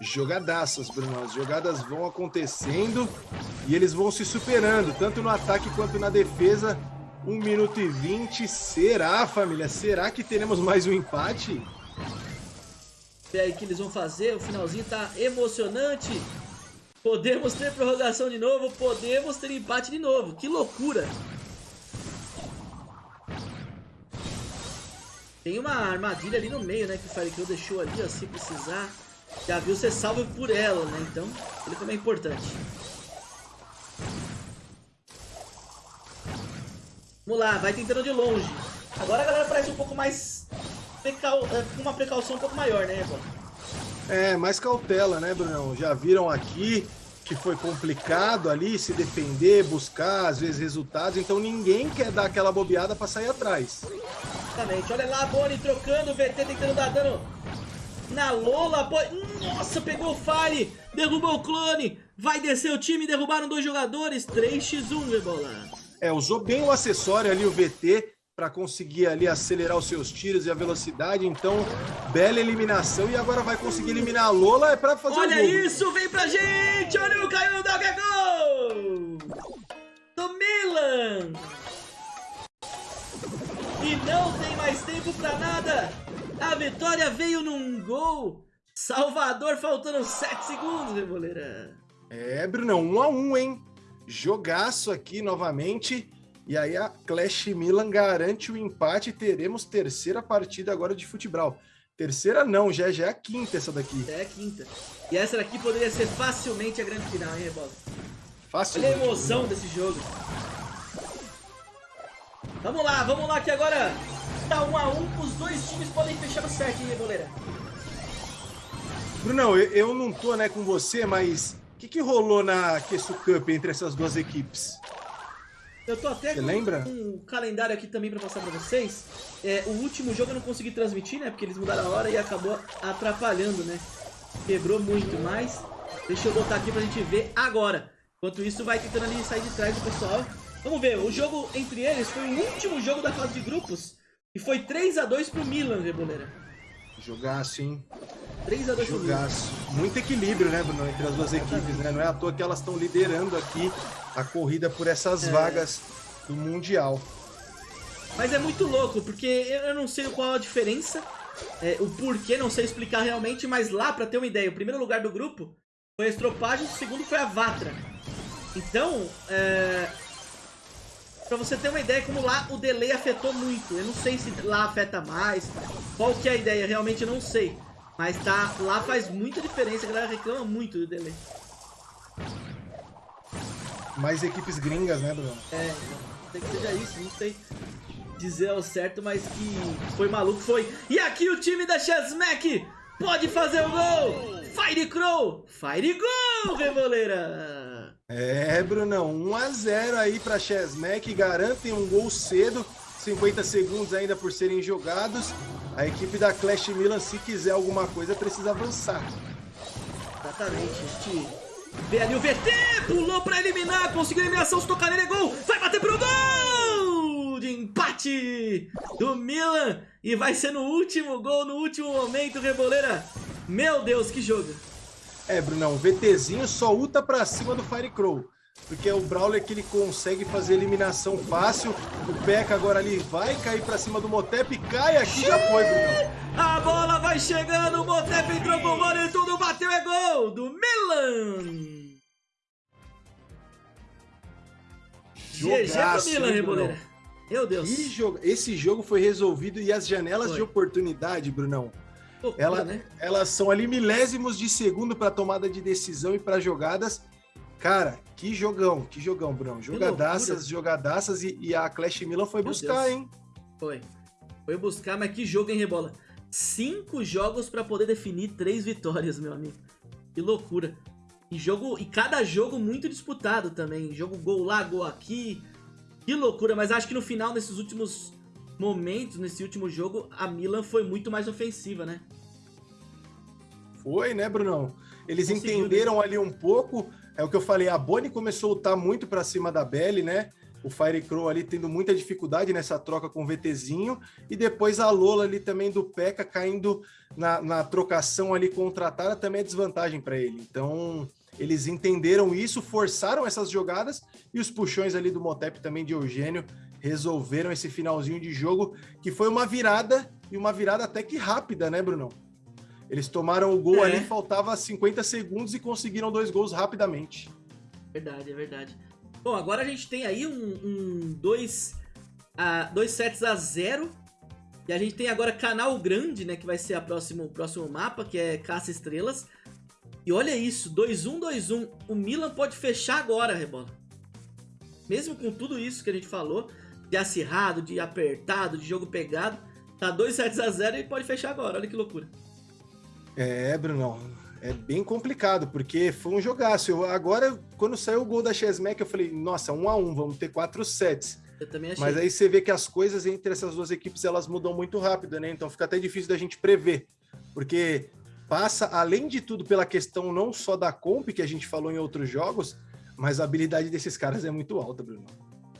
Jogadaças, Bruno. As jogadas vão acontecendo e eles vão se superando, tanto no ataque quanto na defesa. 1 minuto e 20. Será, família? Será que teremos mais um empate? Ver aí o que eles vão fazer, o finalzinho tá emocionante. Podemos ter prorrogação de novo, podemos ter empate de novo. Que loucura! Tem uma armadilha ali no meio, né? Que o Firekill deixou ali, ó. Se precisar, já viu ser salvo por ela, né? Então, ele também é importante. Vamos lá, vai tentando de longe. Agora a galera parece um pouco mais... Precau... é, Com uma precaução um pouco maior, né, Rebol? É, mais cautela, né, Brunão? Já viram aqui que foi complicado ali se defender, buscar, às vezes, resultados. Então ninguém quer dar aquela bobeada pra sair atrás. Exatamente. Olha lá a Bonnie trocando, o VT tentando dar dano na Lola. Bo... Nossa, pegou o Fire, derrubou o clone. Vai descer o time, derrubaram dois jogadores. 3x1, Rebola. É, usou bem o acessório ali, o VT, para conseguir ali acelerar os seus tiros e a velocidade. Então, bela eliminação. E agora vai conseguir eliminar a Lola é para fazer Olha o gol. isso, vem pra gente. Olha o Caio Dog, é gol! Do Milan. E não tem mais tempo pra nada. A vitória veio num gol. Salvador faltando 7 segundos, Reboleira. É, Brunão, um a um, hein? Jogaço aqui novamente. E aí a Clash Milan garante o empate e teremos terceira partida agora de futebol. Terceira não, já, já é a quinta essa daqui. É a quinta. E essa daqui poderia ser facilmente a grande final, hein, Rebola? Fácil. Olha a emoção desse jogo. Vamos lá, vamos lá que agora tá um a um, os dois times podem fechar o set, hein, Reboleira? Brunão, eu, eu não tô né, com você, mas o que, que rolou na Quessu Cup entre essas duas equipes? Eu tô até Você com lembra? um calendário aqui também pra passar pra vocês. É, o último jogo eu não consegui transmitir, né? Porque eles mudaram a hora e acabou atrapalhando, né? Quebrou muito mais. Deixa eu botar aqui pra gente ver agora. Enquanto isso, vai tentando ali sair de trás do pessoal. Vamos ver, o jogo entre eles foi o último jogo da fase de grupos. E foi 3x2 pro Milan, Reboleira. Jogaço, hein? 3x2 pro Milan. Jogaço. Muito equilíbrio, né, Bruno, entre as duas equipes, né? Não é à toa que elas estão liderando aqui a corrida por essas É. vagas do Mundial. Mas é muito louco, porque eu não sei qual a diferença, é, o porquê, não sei explicar realmente, mas lá, pra ter uma ideia, o primeiro lugar do grupo foi a Estropagem, o segundo foi a Vatra. Então, é, pra você ter uma ideia, como lá o delay afetou muito. Eu não sei se lá afeta mais, qual que é a ideia, realmente eu não sei. Mas tá, lá faz muita diferença, a galera reclama muito do delay. Mais equipes gringas, né, Bruno? É, tem que seja isso, não sei dizer ao certo, mas que foi maluco, foi. E aqui o time da Chesmack pode fazer o gol! Fire Crow! Fire Gol, Revoleira! É, Brunão, 1x0 aí pra Chesmack, garantem um gol cedo, 50 segundos ainda por serem jogados. A equipe da Clash Milan, se quiser alguma coisa, precisa avançar. Exatamente, a gente vê ali o VT, pulou pra eliminar, conseguiu a eliminação, se tocar nele é gol, vai bater pro gol! De empate do Milan e vai ser no último gol, no último momento, Reboleira. Meu Deus, que jogo! É, Brunão, o VTzinho só luta pra cima do Firecrow. Porque é o Brawler que ele consegue fazer eliminação fácil. O P.E.K.K.A agora ali vai cair pra cima do Motep. Cai aqui, já foi, Brunão. A bola vai chegando, o Motep entrou com bola e tudo bateu, é gol do Milan! GG pro Jogaço, Milan, hein, Reboleira. Brunão? Meu Deus. Jogo... Esse jogo foi resolvido e as janelas Foi. de oportunidade, Brunão, Loucura, ela, né? elas são ali milésimos de segundo para tomada de decisão e para jogadas. Cara, que jogão, que jogão, Brunão. Jogadaças, jogadaças e, e a Clash Milan foi Meu buscar, Deus. hein? Foi. Foi buscar, mas que jogo, hein, Rebola? Cinco jogos pra poder definir três vitórias, meu amigo. Que loucura. E jogo e cada jogo muito disputado também. Jogo gol lá, gol aqui. Que loucura, mas acho que no final, nesses últimos momentos, nesse último jogo, a Milan foi muito mais ofensiva, né? Foi, né, Brunão? Eles Conseguiu, entenderam ali um pouco. É o que eu falei, a Bonnie começou a lutar muito para cima da Belly, né? O Firecrow ali tendo muita dificuldade nessa troca com o VTzinho. E depois a Lola ali também do P.E.K.K.A caindo na, na trocação ali contratada também é desvantagem para ele. Então, eles entenderam isso, forçaram essas jogadas e os puxões ali do Motep também de Eugênio resolveram esse finalzinho de jogo, que foi uma virada e uma virada até que rápida, né, Brunão? Eles tomaram o gol É. ali, faltava 50 segundos e conseguiram dois gols rapidamente. Verdade, é verdade. Bom, agora a gente tem aí um, um dois, a, dois sets a zero. E a gente tem agora Canal Grande, né? Que vai ser a próximo, o próximo mapa, que é Caça Estrelas. E olha isso, 2-1, 2-1. O Milan pode fechar agora, Rebola. Mesmo com tudo isso que a gente falou, de acirrado, de apertado, de jogo pegado, tá 2 sets a 0 e pode fechar agora. Olha que loucura. É, Brunão, é bem complicado, porque foi um jogaço. Eu, agora, quando saiu o gol da Chesmack, eu falei, nossa, um a um, vamos ter quatro sets. Eu também achei. Mas aí você vê que as coisas entre essas duas equipes, elas mudam muito rápido, né? Então fica até difícil da gente prever, porque passa, além de tudo, pela questão não só da comp, que a gente falou em outros jogos, mas a habilidade desses caras é muito alta, Bruno.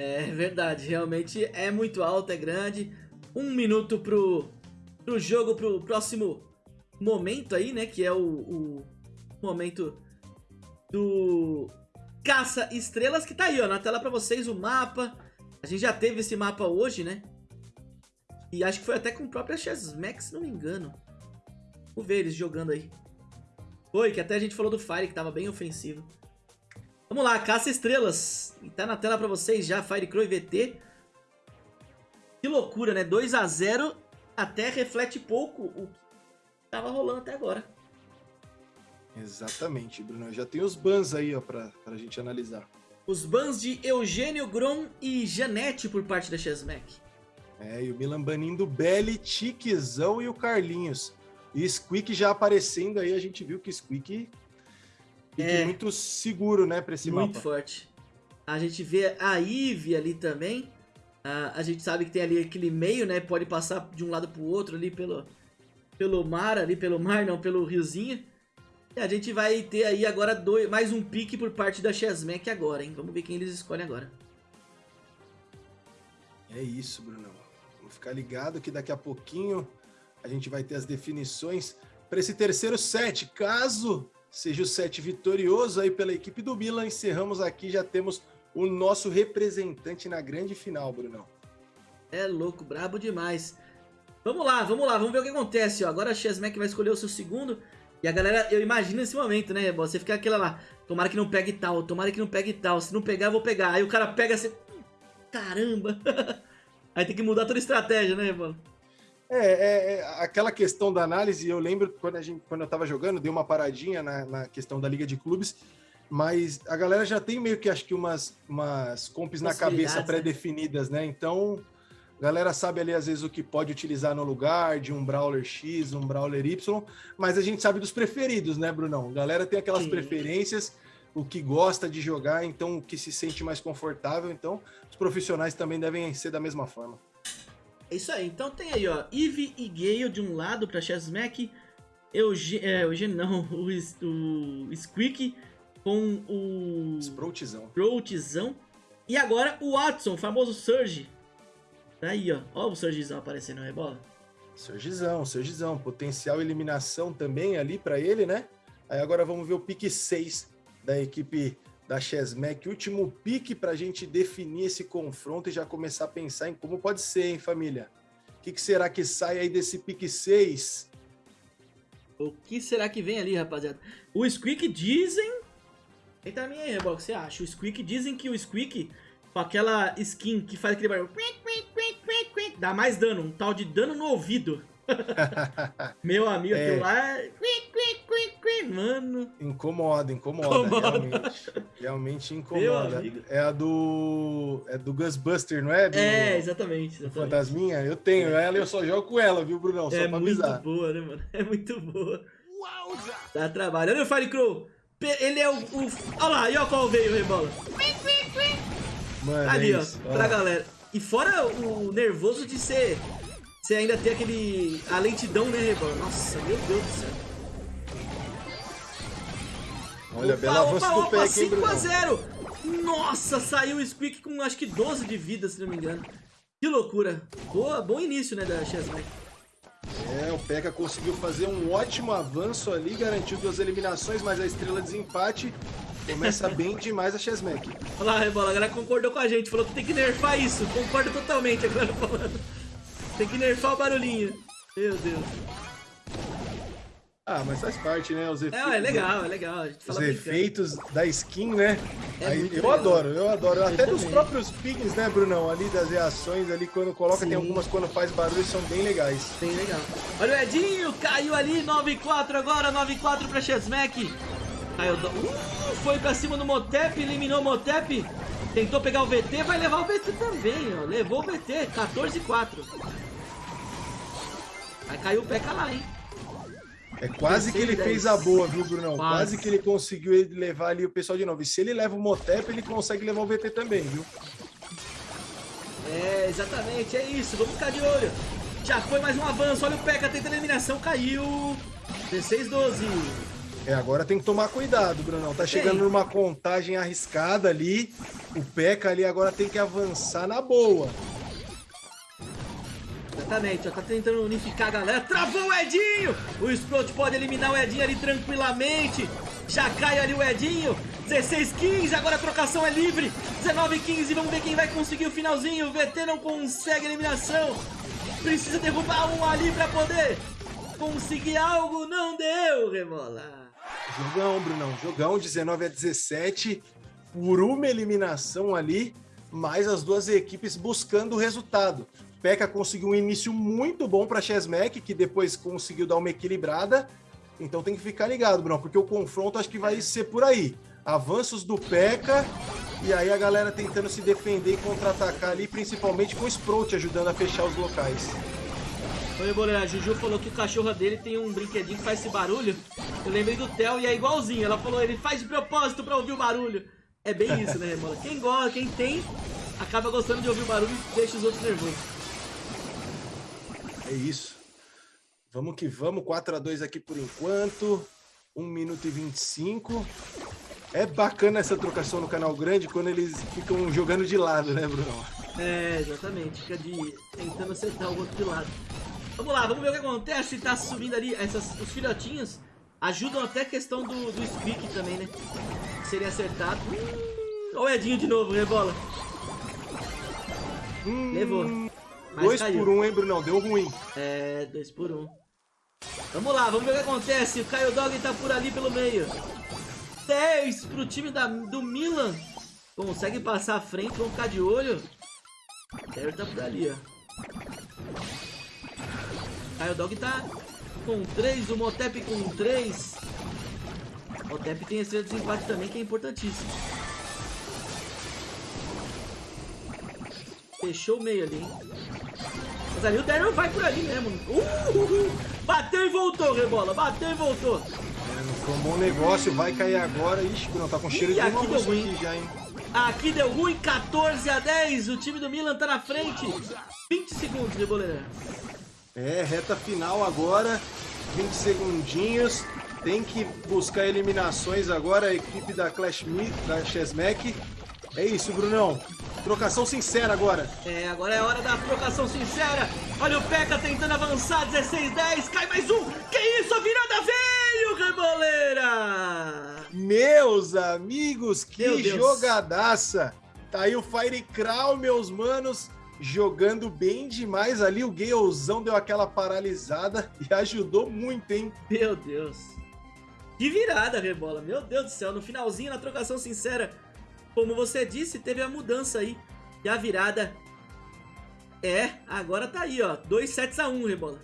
É verdade, realmente é muito alto, é grande. Um minuto pro, pro jogo, pro próximo momento aí, né? Que é o, o momento do Caça Estrelas, que tá aí, ó, na tela pra vocês o mapa. A gente já teve esse mapa hoje, né? E acho que foi até com o próprio Chesmax, se não me engano. Vamos ver eles jogando aí. Foi, que até a gente falou do Fire, que tava bem ofensivo. Vamos lá, Caça Estrelas. E tá na tela pra vocês já, Fire Crow e VT. Que loucura, né? 2 a 0 até reflete pouco o que tava rolando até agora. Exatamente, Bruno. Já tem os bans aí, ó, pra, pra gente analisar. Os bans de Eugênio Grom e Janete por parte da Chesmack. É, e o Milan banindo Belly, Tiquezão e o Carlinhos. E Squeak já aparecendo aí, a gente viu que Squeak É. muito seguro, né, pra esse Muito mapa. forte. A gente vê a Ivy ali também. A, a gente sabe que tem ali aquele meio, né? Pode passar de um lado pro outro ali pelo, pelo mar, ali pelo mar, não, pelo riozinho. E a gente vai ter aí agora dois, mais um pique por parte da Chessmack agora, hein? Vamos ver quem eles escolhem agora. É isso, Brunão. Vamos ficar ligado que daqui a pouquinho a gente vai ter as definições para esse terceiro set. Caso seja o set vitorioso aí pela equipe do Milan, encerramos aqui, já temos o nosso representante na grande final, Brunão. É louco, brabo demais. Vamos lá, vamos lá, vamos ver o que acontece. Ó. Agora a Chessmack vai escolher o seu segundo. E a galera, eu imagino esse momento, né, Você fica aquela lá, tomara que não pegue tal, tomara que não pegue tal. Se não pegar, eu vou pegar. Aí o cara pega assim, caramba. Aí tem que mudar toda a estratégia, né, Rebolo? É, é, é, aquela questão da análise, eu lembro quando, a gente, quando eu tava jogando, dei uma paradinha na, na questão da Liga de Clubes, mas a galera já tem meio que, acho que umas, umas comps na cabeça né? pré-definidas, né? Então, a galera sabe ali, às vezes, o que pode utilizar no lugar de um Brawler X, um Brawler Y, mas a gente sabe dos preferidos, né, Brunão? A galera tem aquelas Sim. preferências, o que gosta de jogar, então, o que se sente mais confortável. Então, os profissionais também devem ser da mesma forma. É isso aí. Então tem aí, ó, Eve e Gale de um lado pra Chessmack, Eugen, é, Eugen não, o, o Squeak com o... Sproutzão. Sproutzão. E agora o Watson, o famoso Surge. Tá aí, ó. Ó o Surgezão aparecendo na rebola. Surgezão, Surgezão. Potencial eliminação também ali para ele, né? Aí agora vamos ver o pique 6 da equipe da Chesmec. Último pique para a gente definir esse confronto e já começar a pensar em como pode ser, hein, família? O que, que será que sai aí desse pique 6? O que será que vem ali, rapaziada? O Squeak dizem... Eita minha aí, que você acha? O Squeak dizem que o Squeak, com aquela skin que faz aquele barulho... Dá mais dano, um tal de dano no ouvido. Meu amigo, é. aquilo lá... Mano. Incomoda, incomoda. incomoda. Realmente, realmente incomoda. É a do. É do Ghostbuster, não é? Do, é, exatamente. exatamente. Fantasminha? Eu tenho ela e eu só jogo com ela, viu, Brunão? Só é pra avisar. É muito boa, né, mano? É muito boa. Dá trabalho. Olha o Firecrow. Ele é o, o. Olha lá, e olha qual veio, Rebola. Mano, Ali, é ó, ó, pra galera. E fora o nervoso de ser você ainda tem aquele... a lentidão, né, Rebola? Nossa, meu Deus do céu. Olha, opa, bela avanço do opa, 5x0. Nossa, saiu o Squeak com acho que 12 de vida, se não me engano. Que loucura. Boa, bom início, né, da Chesmike. É, o P.E.K.K.A conseguiu fazer um ótimo avanço ali, garantiu duas eliminações, mas a estrela de desempate começa bem demais a Chesmec. Olha lá, Rebola, a galera concordou com a gente, falou que tem que nerfar isso. Concordo totalmente, a galera falando. Tem que nerfar o barulhinho. Meu Deus. Ah, mas faz parte, né? Os efeitos, é, é legal, é legal. Os efeitos da skin, né? É Aí, eu legal. adoro, eu adoro. Eu Até dos próprios pings, né, Brunão? Ali das reações, ali quando coloca, Sim. tem algumas quando faz barulho, são bem legais. Bem legal. Olha o Edinho, caiu ali, 9-4 agora, 9-4 pra Chesmack. Caiu, uh, foi pra cima do Motep, eliminou o Motep. Tentou pegar o VT, vai levar o VT também, ó. Levou o VT, 14-4. Vai cair o P.E.K.K.A lá, hein? É quase que ele 10. fez a boa, viu, Brunão? Quase. quase. que ele conseguiu levar ali o pessoal de novo. E se ele leva o Motep, ele consegue levar o VT também, viu? É, exatamente, é isso. Vamos ficar de olho. Já foi mais um avanço. Olha o P.E.K.K.A tentando eliminação, caiu. 16-12. É, agora tem que tomar cuidado, Brunão. Tá chegando Sim. numa contagem arriscada ali. O Peca ali agora tem que avançar na boa. Exatamente, ó, tá tentando unificar a galera. Travou o Edinho! O Sprout pode eliminar o Edinho ali tranquilamente. Já cai ali o Edinho. 16-15, agora a trocação é livre. 19-15, vamos ver quem vai conseguir o finalzinho. O VT não consegue a eliminação. Precisa derrubar um ali pra poder conseguir algo. Não deu, Remola. Jogão, Brunão. Jogão, 19 a 17. Por uma eliminação ali, mas as duas equipes buscando o resultado. Peca conseguiu um início muito bom para Chesmec, que depois conseguiu dar uma equilibrada. Então tem que ficar ligado, Bruno, porque o confronto acho que vai ser por aí. Avanços do Peca e aí a galera tentando se defender e contra-atacar ali, principalmente com o Sprout ajudando a fechar os locais. Oi, Boleira, a Juju falou que o cachorro dele tem um brinquedinho que faz esse barulho. Eu lembrei do Theo e é igualzinho. Ela falou, ele faz de propósito pra ouvir o barulho. É bem isso, né, Remola? Quem gosta, quem tem, acaba gostando de ouvir o barulho e deixa os outros nervosos. É isso. Vamos que vamos, 4 a 2 aqui por enquanto. 1 minuto e 25. É bacana essa trocação no canal grande quando eles ficam jogando de lado, né, Bruno? É, exatamente. Fica de tentando acertar o outro de lado. Vamos lá, vamos ver o que acontece. Tá subindo ali. Essas, os filhotinhos ajudam até a questão do, do Squeak também, né? Seria acertado. Olha o Edinho de novo, rebola. Hum, Levou. Mas dois caiu. por um, hein, Brunão? Deu ruim. É, dois por um. Vamos lá, vamos ver o que acontece. O Caio Dog tá por ali pelo meio. 10 pro time da, do Milan. Consegue passar à frente, vamos ficar de olho. Caio tá por ali, ó. Caio Dog tá com 3, o Motep com 3. Motep tem esse desempate também, que é importantíssimo. Fechou o meio ali, hein? Mas ali o Daryl vai por ali mesmo. Uh, uh, uh. Bateu e voltou, Rebola. Bateu e voltou. É, não foi um bom negócio, vai cair agora. Ixi, Bruno, tá com cheiro Ih, de aqui deu ruim. aqui já, hein? Aqui deu ruim, 14 a 10. O time do Milan tá na frente. 20 segundos, Reboleira. É, reta final agora, 20 segundinhos. Tem que buscar eliminações agora, a equipe da Clash Me, da Chesmack. É isso, Brunão. Trocação sincera agora. É, agora é hora da trocação sincera. Olha o Peca tentando avançar, 16-10. Cai mais um. Que isso, a virada veio, Reboleira. Meus amigos, que Meu Deus. jogadaça! Tá aí o Fire Crow, meus manos, jogando bem demais ali. O Galezão deu aquela paralisada e ajudou muito, hein? Meu Deus. Que virada, Rebola. Meu Deus do céu. No finalzinho, na trocação sincera, como você disse, teve a mudança aí. E a virada é, agora tá aí, ó. 2 sets a 1, Rebola.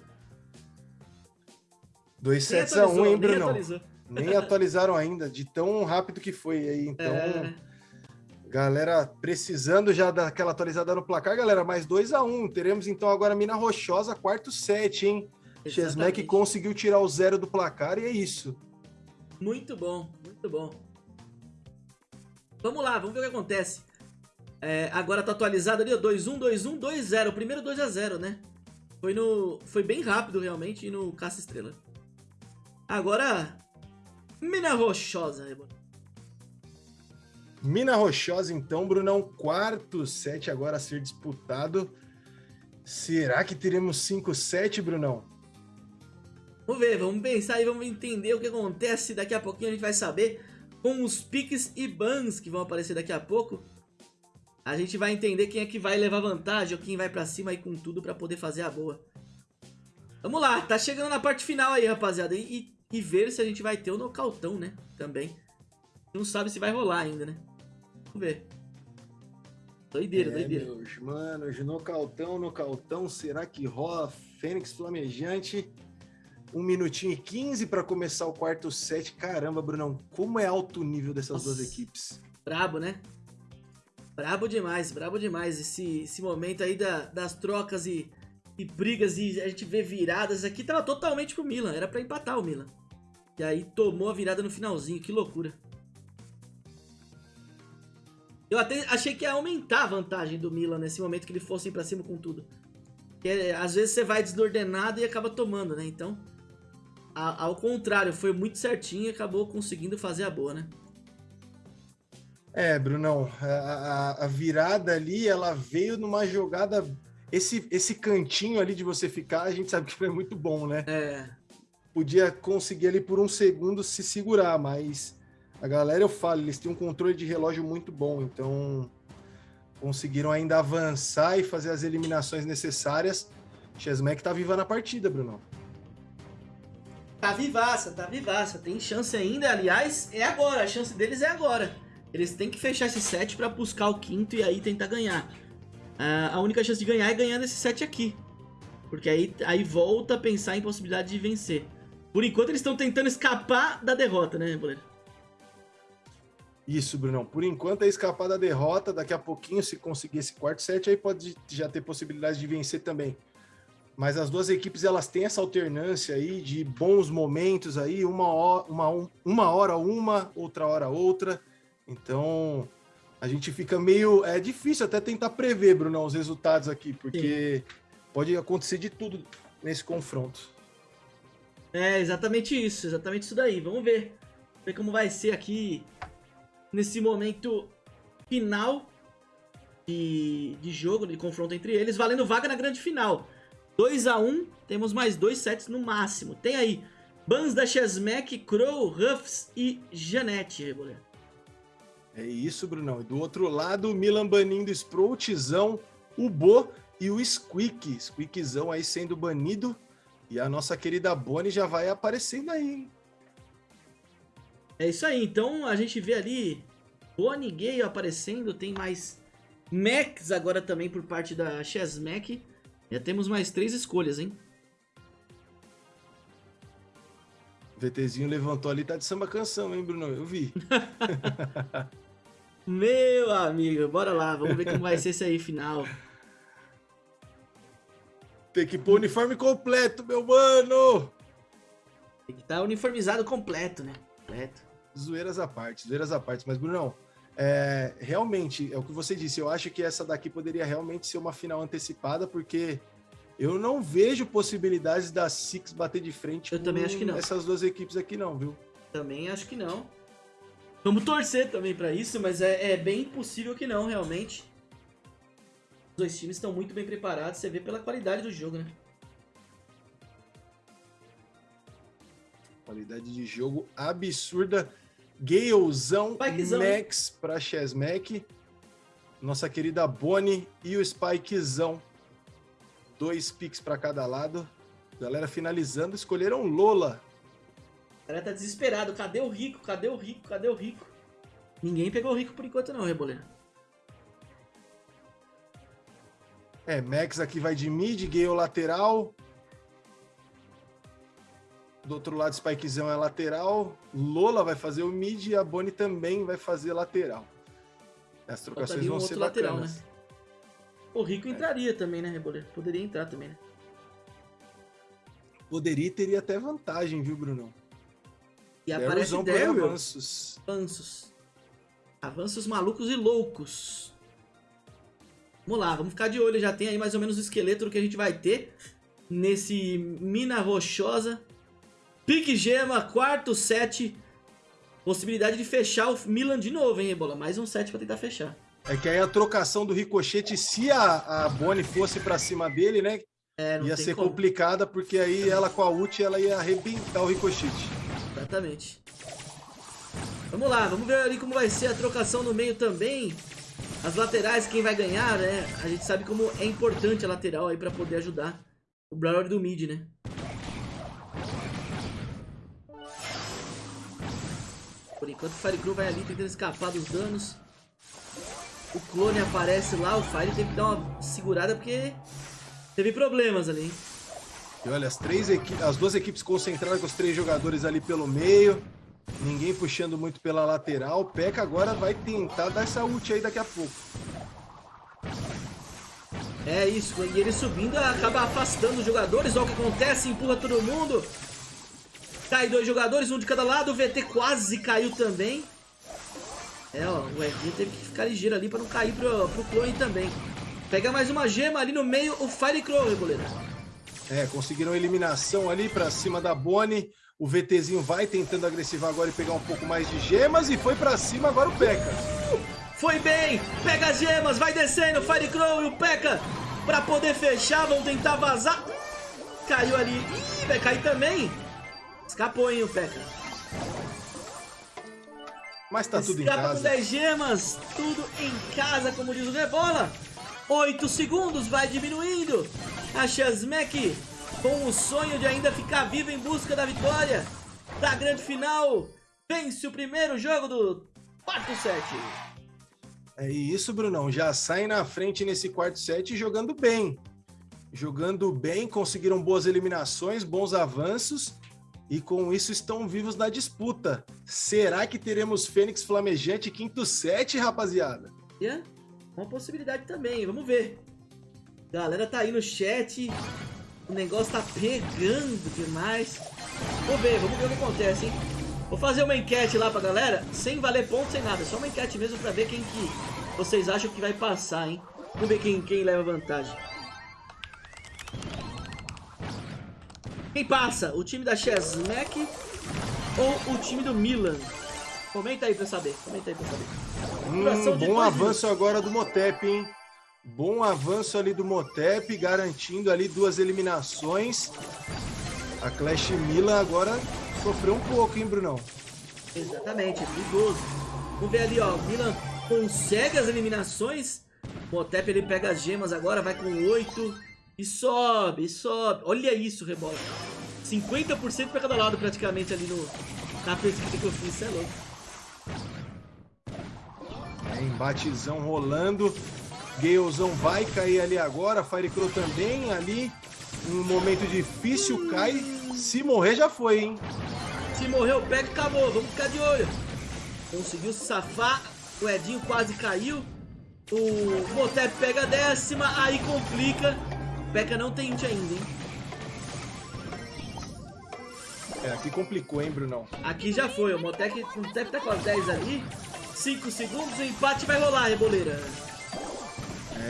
2 Nem sets a 1, atualizou, hein, nem atualizou. Nem atualizaram ainda, de tão rápido que foi aí. Então, É, galera, precisando já daquela atualizada no placar, galera, mais 2 a 1 Teremos então agora Mina Rochosa, quarto set, hein? Exatamente. conseguiu tirar o zero do placar e é isso. Muito bom, muito bom. Vamos lá, vamos ver o que acontece. É, agora tá atualizado ali, ó, 2-1, 2-1, 2-0. O primeiro 2x0, né? Foi no. Foi bem rápido realmente e no Caça Estrela. Agora. Mina Rochosa, Rebola. Mina Rochosa, então, Brunão, quarto set agora a ser disputado. Será que teremos 5-7, Brunão? Vamos ver, vamos pensar aí, vamos entender o que acontece. Daqui a pouquinho a gente vai saber com os piques e bans que vão aparecer daqui a pouco. A gente vai entender quem é que vai levar vantagem ou quem vai pra cima aí com tudo pra poder fazer a boa. Vamos lá, tá chegando na parte final aí, rapaziada. E, e- e ver se a gente vai ter o nocautão, né? Também. Não sabe se vai rolar ainda, né? Vamos ver. Doideira, é, doideira. meus manos, nocautão, nocautão, será que rola? Fênix flamejante. Um minutinho e 15 para começar o quarto set. Caramba, Brunão, como é alto o nível dessas Nossa. duas equipes. Brabo, né? Brabo demais, brabo demais. Esse, esse momento aí da- das trocas e, e brigas e a gente vê viradas aqui tava totalmente pro Milan. Era pra empatar o Milan. E aí tomou a virada no finalzinho. Que loucura. Eu até achei que ia aumentar a vantagem do Milan nesse momento que ele fosse ir pra cima com tudo. Porque é, às vezes você vai desordenado e acaba tomando, né? Então, a- ao contrário, foi muito certinho e acabou conseguindo fazer a boa, né? É, Brunão, a, a- a virada ali, ela veio numa jogada. Esse, esse cantinho ali de você ficar, a gente sabe que foi muito bom, né? É, Podia conseguir ali por um segundo se segurar, mas a galera, eu falo, eles têm um controle de relógio muito bom, então conseguiram ainda avançar e fazer as eliminações necessárias. Chesmack tá viva na partida, Brunão. Tá vivaça, tá vivaça. Tem chance ainda. Aliás, é agora. A chance deles é agora. Eles têm que fechar esse set pra buscar o quinto e aí tentar ganhar. Ah, a única chance de ganhar é ganhando esse set aqui. Porque aí, aí volta a pensar em possibilidade de vencer. Por enquanto eles estão tentando escapar da derrota, né, Boleiro? Isso, Brunão. Por enquanto é escapar da derrota. Daqui a pouquinho, se conseguir esse quarto set, aí pode já ter possibilidade de vencer também. Mas as duas equipes elas têm essa alternância aí de bons momentos aí, uma hora uma, uma, hora uma, outra hora outra. Então a gente fica meio. É difícil até tentar prever, Brunão, os resultados aqui, porque pode acontecer de tudo nesse confronto. É, exatamente isso, exatamente isso daí. Vamos ver. Ver como vai ser aqui nesse momento final de, de jogo, de confronto entre eles, valendo vaga na grande final. 2 a 1 temos mais dois sets no máximo. Tem aí Bans da Chesmack, Crow, Ruffs e Janete, Reboleiro. É isso, Brunão. E do outro lado, o Milan banindo Sproutzão, o Bo e o Squeak. Squeakzão aí sendo banido. E a nossa querida Bonnie já vai aparecendo aí, hein? É isso aí. Então a gente vê ali Bonnie Gale aparecendo. Tem mais Max agora também por parte da Chesmack. Já temos mais três escolhas, hein? O VTzinho levantou ali, tá de samba canção, hein, Bruno? Eu vi. Meu amigo, bora lá, vamos ver como vai ser esse aí final. Tem que pôr o uniforme completo, meu mano! Tem que estar tá uniformizado completo, né? Completo. Zoeiras à parte, zoeiras à parte. Mas, Brunão, é, realmente, é o que você disse, eu acho que essa daqui poderia realmente ser uma final antecipada, porque eu não vejo possibilidades da Six bater de frente eu também acho que não. essas duas equipes aqui não, viu? Também acho que não. Vamos torcer também para isso, mas é, é, bem possível que não, realmente. Os dois times estão muito bem preparados, você vê pela qualidade do jogo, né? Qualidade de jogo absurda. Galezão, Spikezão, Max para Chesmack. Nossa querida Bonnie e o Spikezão Dois picks para cada lado. Galera finalizando, escolheram Lola. A galera tá desesperado. Cadê o rico? Cadê o rico? Cadê o rico? Ninguém pegou o rico por enquanto não, Reboleiro. É, Max aqui vai de mid, Gale lateral. Do outro lado, Spikezão é lateral. Lola vai fazer o mid e a Bonnie também vai fazer lateral. As trocações vão ser lateral, bacanas. Né? O Rico entraria também, né, Reboleiro? Poderia entrar também, né? Poderia e teria até vantagem, viu, Bruno? E aparece Daryl. Avanços. Avanços. Avanços malucos e loucos. Vamos lá, vamos ficar de olho. Já tem aí mais ou menos o esqueleto do que a gente vai ter nesse Mina Rochosa. Pique Gema, quarto set. Possibilidade de fechar o Milan de novo, hein, Rebola? Mais um set pra tentar fechar. É que aí a trocação do ricochete, se a, a Bonnie fosse para cima dele, né? É, ia ser como. complicada, porque aí ela com a ult ela ia arrebentar o ricochete. Exatamente. Vamos lá, vamos ver ali como vai ser a trocação no meio também. As laterais, quem vai ganhar, né? A gente sabe como é importante a lateral aí para poder ajudar o Brawler do mid, né? Por enquanto o Firecrew vai ali tentando escapar dos danos o clone aparece lá, o Fire tem que dar uma segurada porque teve problemas ali, hein? E olha, as, três as duas equipes concentradas com os três jogadores ali pelo meio. Ninguém puxando muito pela lateral. O Peca agora vai tentar dar essa ult aí daqui a pouco. É isso, e ele subindo acaba afastando os jogadores. Olha o que acontece, empurra todo mundo. Cai dois jogadores, um de cada lado. O VT quase caiu também. É, ó, o Edinho teve que ficar ligeiro ali pra não cair pro, pro clone também. Pega mais uma gema ali no meio, o Fire Crow, goleiro. É, conseguiram eliminação ali pra cima da Bonnie. O VTzinho vai tentando agressivar agora e pegar um pouco mais de gemas. E foi pra cima agora o P.E.K.K.A. Foi bem! Pega as gemas, vai descendo, o Fire Crow e o P.E.K.K.A. Pra poder fechar, vão tentar vazar. Caiu ali. Ih, vai cair também. Escapou, hein, o P.E.K.K.A. Mas tá tudo Escapa em casa. com 10 gemas, tudo em casa, como diz o Rebola. 8 segundos, vai diminuindo. A Shazmek com o sonho de ainda ficar vivo em busca da vitória da grande final. Vence o primeiro jogo do quarto set. É isso, Brunão. Já sai na frente nesse quarto set jogando bem. Jogando bem, conseguiram boas eliminações, bons avanços e com isso estão vivos na disputa. Será que teremos Fênix Flamejante quinto set, rapaziada? É, uma possibilidade também, vamos ver. Galera tá aí no chat, o negócio tá pegando demais. Vamos ver, vamos ver o que acontece, hein? Vou fazer uma enquete lá pra galera, sem valer ponto, sem nada. Só uma enquete mesmo pra ver quem que vocês acham que vai passar, hein? Vamos ver quem, quem leva vantagem. Quem passa? O time da Chesmack ou o time do Milan? Comenta aí pra saber. Comenta aí pra saber. Hum, bom avanço agora do Motep, hein? Bom avanço ali do Motep, garantindo ali duas eliminações. A Clash Milan agora sofreu um pouco, hein, Brunão? Exatamente, é perigoso. Vamos ver ali, ó. O Milan consegue as eliminações. O Motep ele pega as gemas agora, vai com 8. E sobe, e sobe. Olha isso, rebola. 50% para cada lado praticamente ali no, na pesquisa que eu fiz, isso é louco. É, embatezão rolando. Galezão vai cair ali agora. Firecrow também ali. Um momento difícil, cai. Se morrer, já foi, hein? Se morrer, o pega acabou. Vamos ficar de olho. Conseguiu se safar. O Edinho quase caiu. O Motep pega a décima. Aí complica. O Peca não tem int ainda, hein? É, aqui complicou, hein, Brunão? Aqui já foi. O Motec, o Motec tá com as 10 ali. 5 segundos, o empate vai rolar, Reboleira.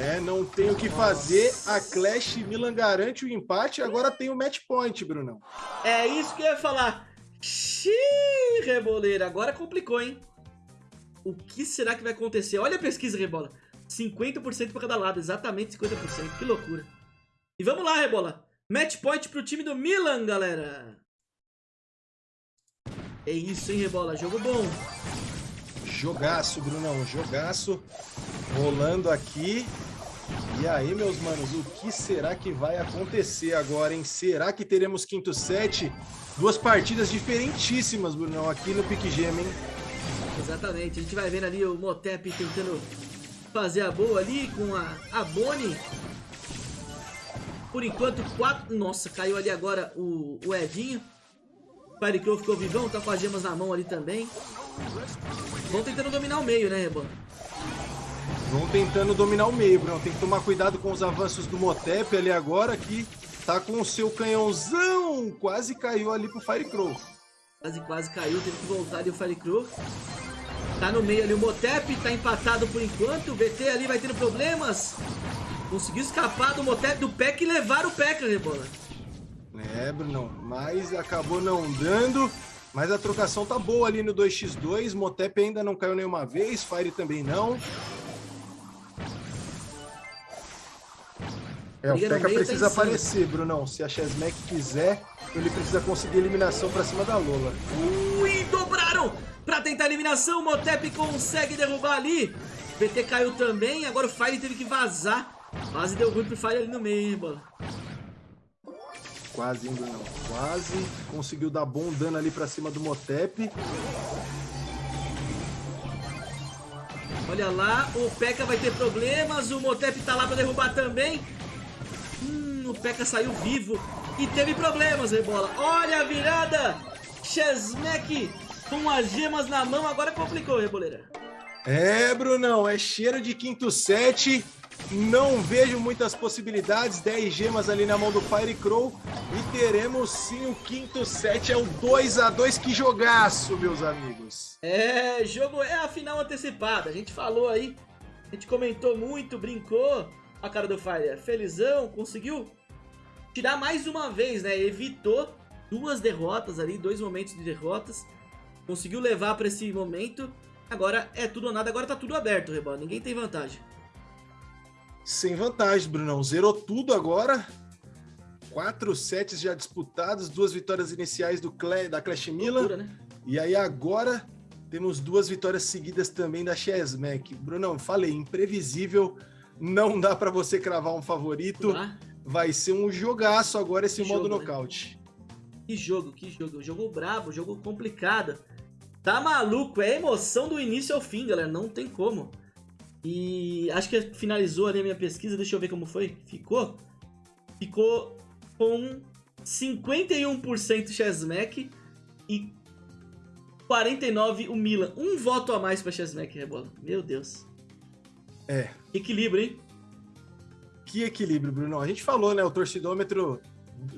É, não tem o que fazer. A Clash Milan garante o empate. Agora tem o match point, Brunão. É isso que eu ia falar. Xiii, Reboleira. Agora complicou, hein? O que será que vai acontecer? Olha a pesquisa, Rebola. 50% para cada lado. Exatamente 50%. Que loucura. E vamos lá, Rebola. Match point pro time do Milan, galera. É isso, hein, Rebola. Jogo bom. Jogaço, Brunão, jogaço rolando aqui. E aí, meus manos, o que será que vai acontecer agora, hein? Será que teremos quinto set? Duas partidas diferentíssimas, Brunão, aqui no Pique Gem, hein? Exatamente, a gente vai vendo ali o Motep tentando fazer a boa ali com a, a Boni. Por enquanto, quatro... Nossa, caiu ali agora o, o Edinho. Firecrow ficou vivão, tá com as gemas na mão ali também. Vão tentando dominar o meio, né, Reban? Vão tentando dominar o meio, Bruno. Tem que tomar cuidado com os avanços do Motep ali agora, que tá com o seu canhãozão. Quase caiu ali pro Firecrow. Quase, quase caiu. Teve que voltar ali o Firecrow. Tá no meio ali o Motep, tá empatado por enquanto. O VT ali vai tendo problemas. Conseguiu escapar do Motep do Peck e levar o Peck, Rebola. É, Bruno, mas acabou não dando. Mas a trocação tá boa ali no 2x2. Motep ainda não caiu nenhuma vez, Fire também não. É, o Peca precisa aparecer, Brunão. Se a Chesmack quiser, ele precisa conseguir eliminação pra cima da Lola. Ui, dobraram! Pra tentar a eliminação, o Motep consegue derrubar ali. VT caiu também, agora o Fire teve que vazar. Quase deu ruim pro Fire ali no meio, hein, bola. Quase, hein, Brunão? Quase. Conseguiu dar bom dano ali pra cima do Motep. Olha lá, o P.E.K.K.A vai ter problemas, o Motep tá lá pra derrubar também. Hum, o P.E.K.K.A saiu vivo e teve problemas, Rebola. Olha a virada! Chesmack com as gemas na mão, agora complicou, Reboleira. É, Brunão, é cheiro de quinto set. Não vejo muitas possibilidades. 10 gemas ali na mão do Firecrow. E teremos sim o quinto set. É o 2 a 2 Que jogaço, meus amigos. É, jogo é a final antecipada. A gente falou aí. A gente comentou muito, brincou. A cara do Fire felizão, conseguiu tirar mais uma vez, né? Evitou duas derrotas ali, dois momentos de derrotas. Conseguiu levar para esse momento. Agora é tudo ou nada, agora tá tudo aberto, Rebola. Ninguém tem vantagem. Sem vantagem, Brunão. Zerou tudo agora. Quatro sets já disputados, duas vitórias iniciais do Cle, da Clash Milan. Né? E aí agora temos duas vitórias seguidas também da Chesmack. Brunão, falei, imprevisível. Não dá para você cravar um favorito. Vai ser um jogaço agora esse que modo jogo, né? nocaute. Né? Que jogo, que jogo. Jogo brabo, jogo complicado. Tá maluco, é emoção do início ao fim, galera. Não tem como. E acho que finalizou ali a minha pesquisa, deixa eu ver como foi. Ficou? Ficou com 51% Chesmack e 49% o Milan. Um voto a mais pra Chesmack, Rebola. Meu Deus. É. Equilíbrio, hein? Que equilíbrio, Bruno. A gente falou, né? O torcidômetro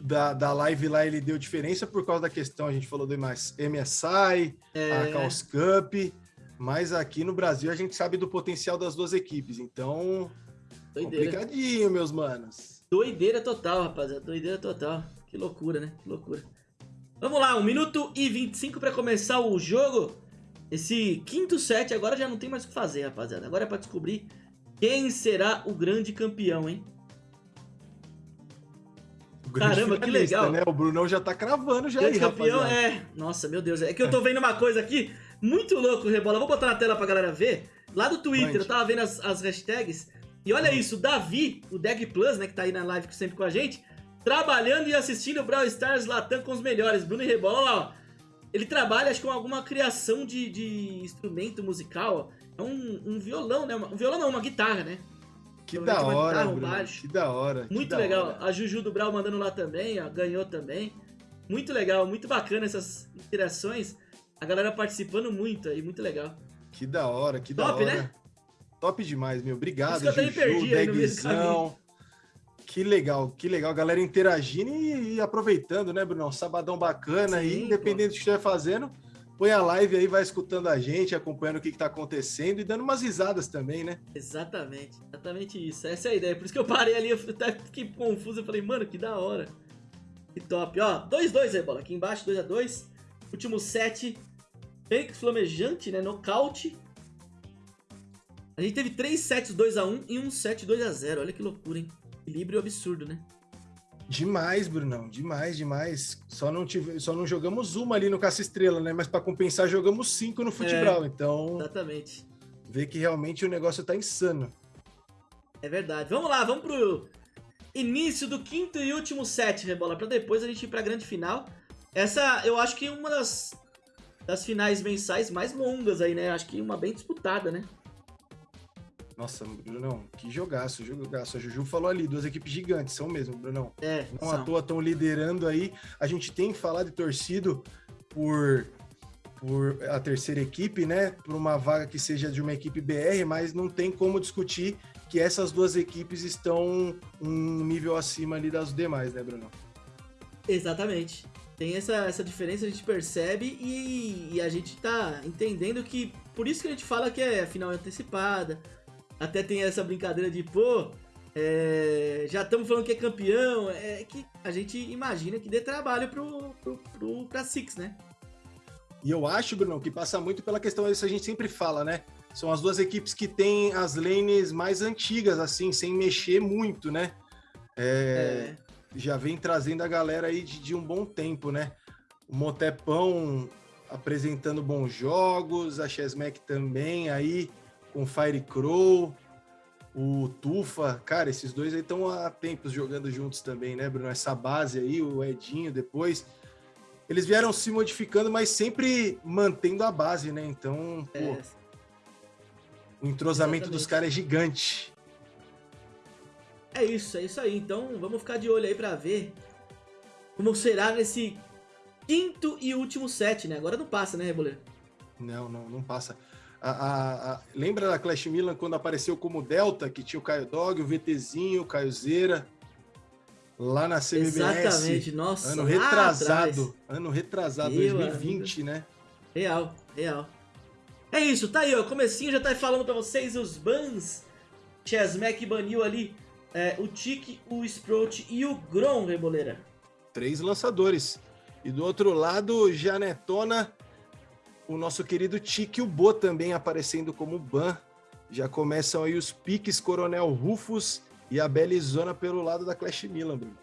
da, da live lá, ele deu diferença por causa da questão, a gente falou do MSI, é... a Chaos Cup. Mas aqui no Brasil a gente sabe do potencial das duas equipes, então. Doideira. Complicadinho, meus manos. Doideira total, rapaziada. Doideira total. Que loucura, né? Que loucura. Vamos lá, 1 minuto e 25 pra começar o jogo. Esse quinto set agora já não tem mais o que fazer, rapaziada. Agora é pra descobrir quem será o grande campeão, hein? Caramba, que legal. Né? O Brunão já tá cravando já grande aí, campeão rapaziada. é... Nossa, meu Deus. É que eu tô vendo uma coisa aqui muito louco, Rebola. Vou botar na tela pra galera ver. Lá do Twitter, eu tava vendo as, as hashtags. E olha isso, o Davi, o Deg Plus, né, que tá aí na live sempre com a gente, trabalhando e assistindo o Brawl Stars Latam com os melhores. Bruno e Rebola, lá, ó. Ele trabalha, acho que com alguma criação de, de instrumento musical, ó. É um, um, violão, né? Um violão não, uma guitarra, né? Que da hora, guitarra, um baixo. Que da hora. Muito da legal. Hora. A Juju do Brawl mandando lá também, ó, ganhou também. Muito legal, muito bacana essas interações. A galera participando muito aí, muito legal. Que da hora, que Top, da hora. né? Top demais, meu. Obrigado, Juju, eu perdi Degzão. Que legal, que legal. Galera interagindo e, e aproveitando, né, Brunão? Sabadão bacana Sim, aí, independente pô. do que estiver fazendo. Põe a live aí, vai escutando a gente, acompanhando o que, está acontecendo e dando umas risadas também, né? Exatamente, exatamente isso. Essa é a ideia. Por isso que eu parei ali, eu até fiquei confuso. Eu falei, mano, que da hora. Que top. Ó, 2-2 aí, bola. Aqui embaixo, 2x2. Último set. Fênix flamejante, né? Nocaute. A gente teve 3 sets 2x1 e um set 2x0. Olha que loucura, hein? Equilíbrio absurdo, né? Demais, Brunão, demais, demais. Só não, tive, só não jogamos uma ali no Caça Estrela, né? Mas para compensar, jogamos cinco no futebol. É, então. Exatamente. Vê que realmente o negócio tá insano. É verdade. Vamos lá, vamos pro início do quinto e último set, Rebola, para depois a gente ir pra grande final. Essa, eu acho que uma das, das finais mensais mais longas aí, né? Acho que uma bem disputada, né? Nossa, Brunão, que jogaço, jogaço. A Juju falou ali, duas equipes gigantes, são mesmo, Brunão. É, Não são. à toa estão liderando aí. A gente tem falado e torcido por, por a terceira equipe, né? Por uma vaga que seja de uma equipe BR, mas não tem como discutir que essas duas equipes estão um nível acima ali das demais, né, Bruno? Exatamente. Tem essa, essa diferença, a gente percebe e, e a gente tá entendendo que por isso que a gente fala que é final antecipada, até tem essa brincadeira de, pô, é, já estamos falando que é campeão, é que a gente imagina que dê trabalho pro, pro, pro, pra Six, né? E eu acho, Bruno, que passa muito pela questão, isso a gente sempre fala, né? São as duas equipes que têm as lanes mais antigas, assim, sem mexer muito, né? É, é. Já vem trazendo a galera aí de, de um bom tempo, né? O Motepão apresentando bons jogos, a Chesmack também aí com o Fire Crow, o Tufa, cara, esses dois aí estão há tempos jogando juntos também, né, Bruno? Essa base aí, o Edinho depois. Eles vieram se modificando, mas sempre mantendo a base, né? Então, pô, é. o entrosamento Exatamente. dos caras é gigante. É isso, é isso aí. Então, vamos ficar de olho aí para ver como será nesse quinto e último set, né? Agora não passa, né, Reboleiro? Não, não, não passa. A, a, a, lembra da Clash Milan quando apareceu como Delta, que tinha o Caio Dog, o VTzinho, o Caio Zera, lá na CBBS? Exatamente, nossa. Ano retrasado, ano retrasado, Meu 2020, amigo. né? Real, real. É isso, tá aí, ó, comecinho já tá falando pra vocês os bans. Chesmack baniu ali é, o Tiki, o Sprout e o Grom, Reboleira. Três lançadores. E do outro lado, Janetona o nosso querido Tiki Bo também aparecendo como ban. Já começam aí os piques Coronel Rufus e a Belizona pelo lado da Clash Milan, Bruno.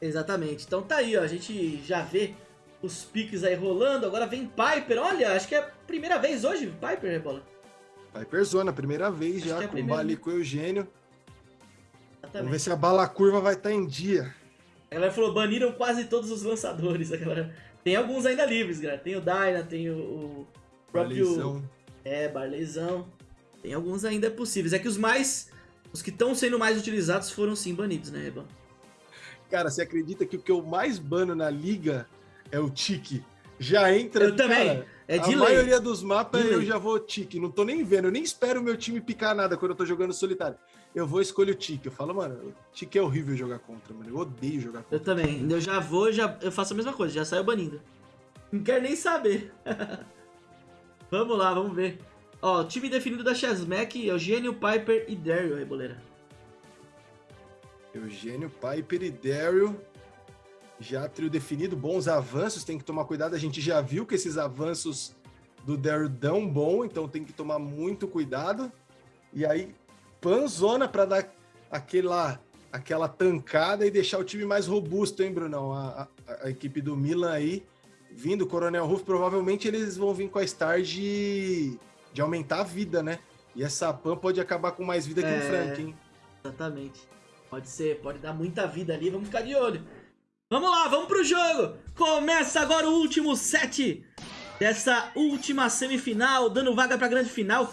Exatamente. Então tá aí, ó. A gente já vê os piques aí rolando. Agora vem Piper. Olha, acho que é a primeira vez hoje, Piper, Rebola. Piper Zona, primeira vez acho já, é com o Bali com o Eugênio. Exatamente. Vamos ver se a bala curva vai estar tá em dia. A galera falou, baniram quase todos os lançadores. A galera tem alguns ainda livres, galera. Tem o Dyna, tem o, próprio. É, Barleyzão. Tem alguns ainda possíveis. É que os mais. Os que estão sendo mais utilizados foram sim banidos, né, Eban? Cara, você acredita que o que eu mais bano na liga é o Tiki? Já entra. Eu também. Cara, é de a maioria dos mapas eu já vou Tiki. Não tô nem vendo. Eu nem espero o meu time picar nada quando eu tô jogando solitário eu vou escolher o Tiki. Eu falo, mano, o Tiki é horrível jogar contra, mano. Eu odeio jogar contra. Eu também. Eu já vou, já eu faço a mesma coisa, já saio banindo. Não quero nem saber. vamos lá, vamos ver. Ó, o time definido da Chasmack é o Gênio, Piper e Daryl, Reboleira. Eugênio, Piper e Daryl. Já trio definido, bons avanços, tem que tomar cuidado. A gente já viu que esses avanços do Daryl dão bom, então tem que tomar muito cuidado. E aí, panzona para dar aquela, aquela tancada e deixar o time mais robusto, hein, Brunão? A, a, a equipe do Milan aí, vindo, Coronel Ruff, provavelmente eles vão vir com a Star de, de aumentar a vida, né? E essa Pan pode acabar com mais vida que o É. Frank, hein? Exatamente. Pode ser, pode dar muita vida ali, vamos ficar de olho. Vamos lá, vamos pro jogo. Começa agora o último set dessa última semifinal, dando vaga pra grande final.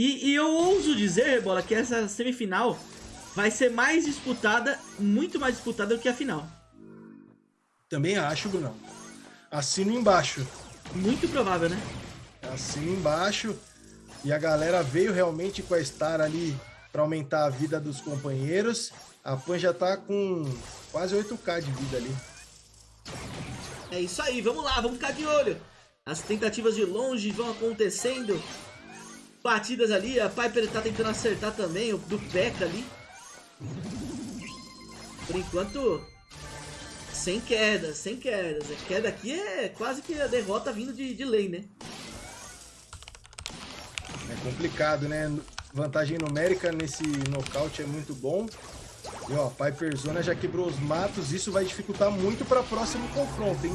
E, e eu ouso dizer, Bola, que essa semifinal vai ser mais disputada, muito mais disputada do que a final. Também acho, Brunão. Assino embaixo. Muito provável, né? Assino embaixo. E a galera veio realmente com a Star ali para aumentar a vida dos companheiros. A Pan já tá com quase 8k de vida ali. É isso aí, vamos lá, vamos ficar de olho. As tentativas de longe vão acontecendo. Batidas ali, a Piper tá tentando acertar também, o do P.E.K.K.A. ali. Por enquanto, sem quedas, sem quedas. A queda aqui é quase que a derrota vindo de, de lei, né? É complicado, né? Vantagem numérica nesse nocaute é muito bom. E ó, Piper Zona já quebrou os matos. Isso vai dificultar muito para próximo confronto, hein?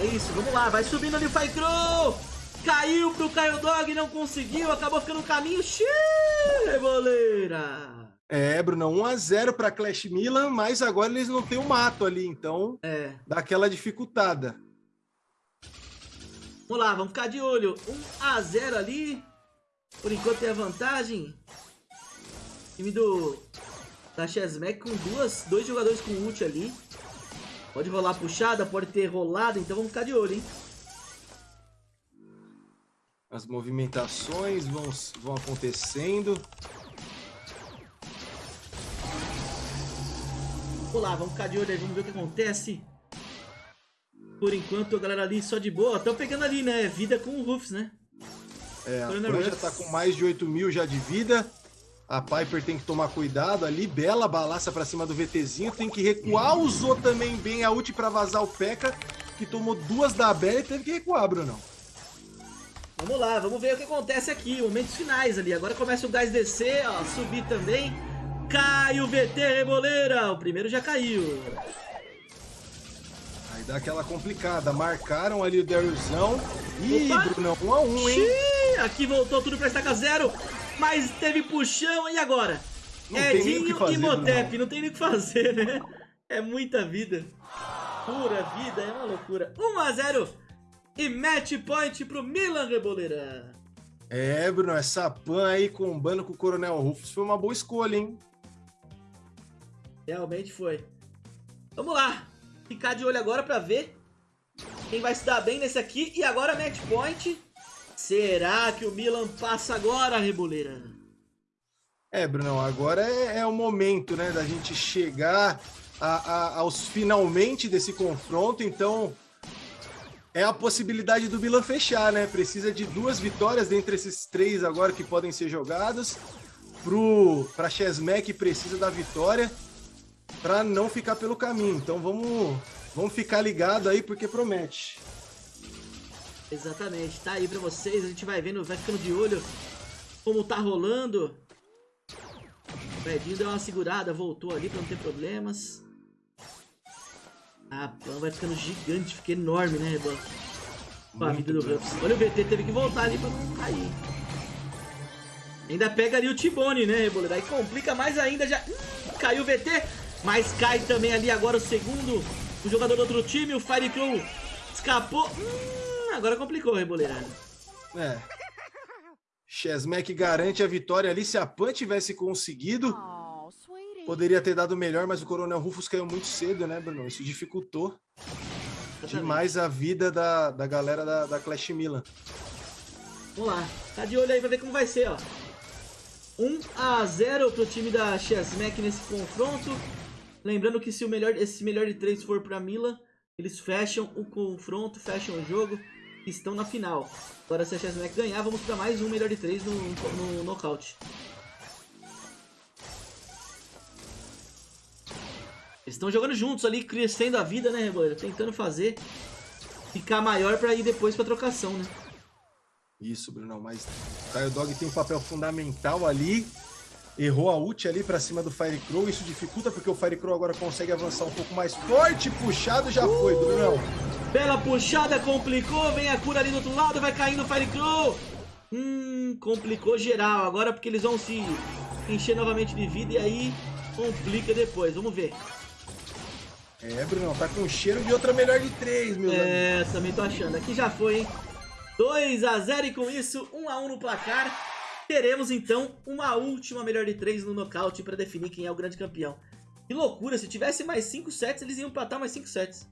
É isso, vamos lá, vai subindo ali o Faikro! Caiu pro Caio Dog, não conseguiu, acabou ficando no caminho. Xiii, boleira! É, Bruno, 1x0 para Clash Milan, mas agora eles não têm o mato ali, então É, dá aquela dificultada. Vamos lá, vamos ficar de olho. 1 a 0 ali. Por enquanto tem a vantagem. Time do da Chesmack com duas, dois jogadores com ult ali. Pode rolar puxada, pode ter rolado, então vamos ficar de olho, hein? As movimentações vão, vão acontecendo. Vamos lá, vamos ficar de olho aí, vamos ver o que acontece. Por enquanto, a galera ali só de boa. Estão pegando ali, né? Vida com o Rufus, né? É, a Coronel Pan já tá com mais de 8 mil já de vida. A Piper tem que tomar cuidado ali. Bela balaça pra cima do VTzinho. Tem que recuar. Usou também bem a ult pra vazar o P.E.K.K.A. Que tomou duas da Bela e teve que recuar, Brunão. Vamos lá, vamos ver o que acontece aqui. Momentos finais ali. Agora começa o gás descer, ó. Subir também. Cai o VT Reboleira. O primeiro já caiu. Aí dá aquela complicada. Marcaram ali o Darylzão. Ih, Opa! Brunão, 1 a 1 hein? Xiii, aqui voltou tudo pra estaca zero. Mas teve puxão. E agora? Não Edinho fazer, e Motep. Não tem nem o que fazer, né? É muita vida. Pura vida, é uma loucura. 1 a 0 E match point pro Milan Reboleira. É, Bruno, essa Pan aí combando com o Coronel Rufus foi uma boa escolha, hein? Realmente foi. Vamos lá. Ficar de olho agora pra ver quem vai se dar bem nesse aqui. E agora match point. Será que o Milan passa agora, Reboleira? É, Brunão, agora é, é o momento, né, da gente chegar a- a- aos finalmente desse confronto, então é a possibilidade do Milan fechar, né? Precisa de duas vitórias dentre esses três agora que podem ser jogados. Para Chesmack precisa da vitória para não ficar pelo caminho. Então vamos vamos ficar ligado aí porque promete. Exatamente, tá aí pra vocês. A gente vai vendo, vai ficando de olho como tá rolando. O Edinho deu uma segurada, voltou ali pra não ter problemas. A Pan vai ficando gigante, fica enorme, né, Reban? Com a vida do. Ruffs. Olha o VT, teve que voltar ali pra não cair. Ainda pega ali o Tibone, né, Reboleiro? Aí complica mais ainda, já Hum, caiu o VT, mas cai também ali agora o segundo, o jogador do outro time, o Firecrow escapou. Hum, agora complicou, Reboleiro. É. Chesmack garante a vitória ali. Se a Pan tivesse conseguido, Oh. Poderia ter dado melhor, mas o Coronel Rufus caiu muito cedo, né, Bruno? Isso dificultou demais a vida da, da galera da, da Clash Milan. Vamos lá, tá de olho aí pra ver como vai ser, ó. 1 a 0 pro time da Chesmack nesse confronto. Lembrando que se o melhor, esse melhor de três for pra Milan, eles fecham o confronto, fecham o jogo e estão na final. Agora se a Chesmack ganhar, vamos pra mais um melhor de três no, no nocaute. Eles estão jogando juntos ali, crescendo a vida, né, Reboleira? Tentando fazer ficar maior pra ir depois pra trocação, né? Isso, Bruno, mas o Caio Dog tem um papel fundamental ali. Errou a ult ali pra cima do Fire Crow. Isso dificulta porque o Fire Crow agora consegue avançar um pouco mais forte. Puxado já foi, Brunão. Bela puxada, complicou. Vem a cura ali do outro lado, vai caindo o Fire Crow. Hum, complicou geral. Agora porque eles vão se encher novamente de vida e aí complica depois. Vamos ver. É, Brunão, tá com cheiro de outra melhor de três, meu É, amigos. também tô achando. Aqui já foi, hein? 2 a 0 e com isso, 1 a 1 no placar. Teremos então uma última melhor de três no nocaute para definir quem é o grande campeão. Que loucura, se tivesse mais 5 sets, eles iam empatar mais 5 sets.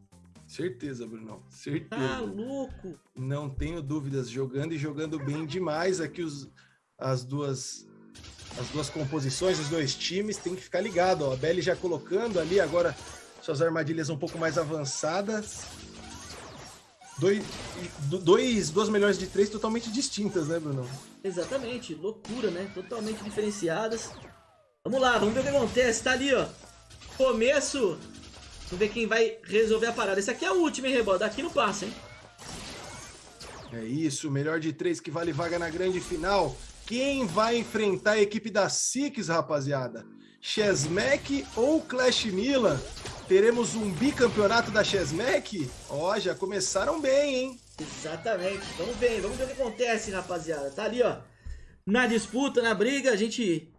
Certeza, Brunão. Certeza. Tá louco. Não tenho dúvidas. Jogando e jogando bem demais aqui os, as duas as duas composições, os dois times. Tem que ficar ligado. Ó. A Belly já colocando ali agora suas armadilhas um pouco mais avançadas. Dois, dois, duas melhores de três totalmente distintas, né, Bruno? Exatamente, loucura, né? Totalmente diferenciadas. Vamos lá, vamos ver o que acontece. Tá ali, ó. Começo. Vamos ver quem vai resolver a parada. Esse aqui é o último, hein, Rebol? Daqui não passa, hein? É isso, melhor de três que vale vaga na grande final. Quem vai enfrentar a equipe da Six, rapaziada? Chesmack ou Clash Milan? Teremos um bicampeonato da Chesmack? Ó, oh, já começaram bem, hein? Exatamente. Vamos ver, vamos ver o que acontece, rapaziada. Tá ali, ó. Na disputa, na briga, a gente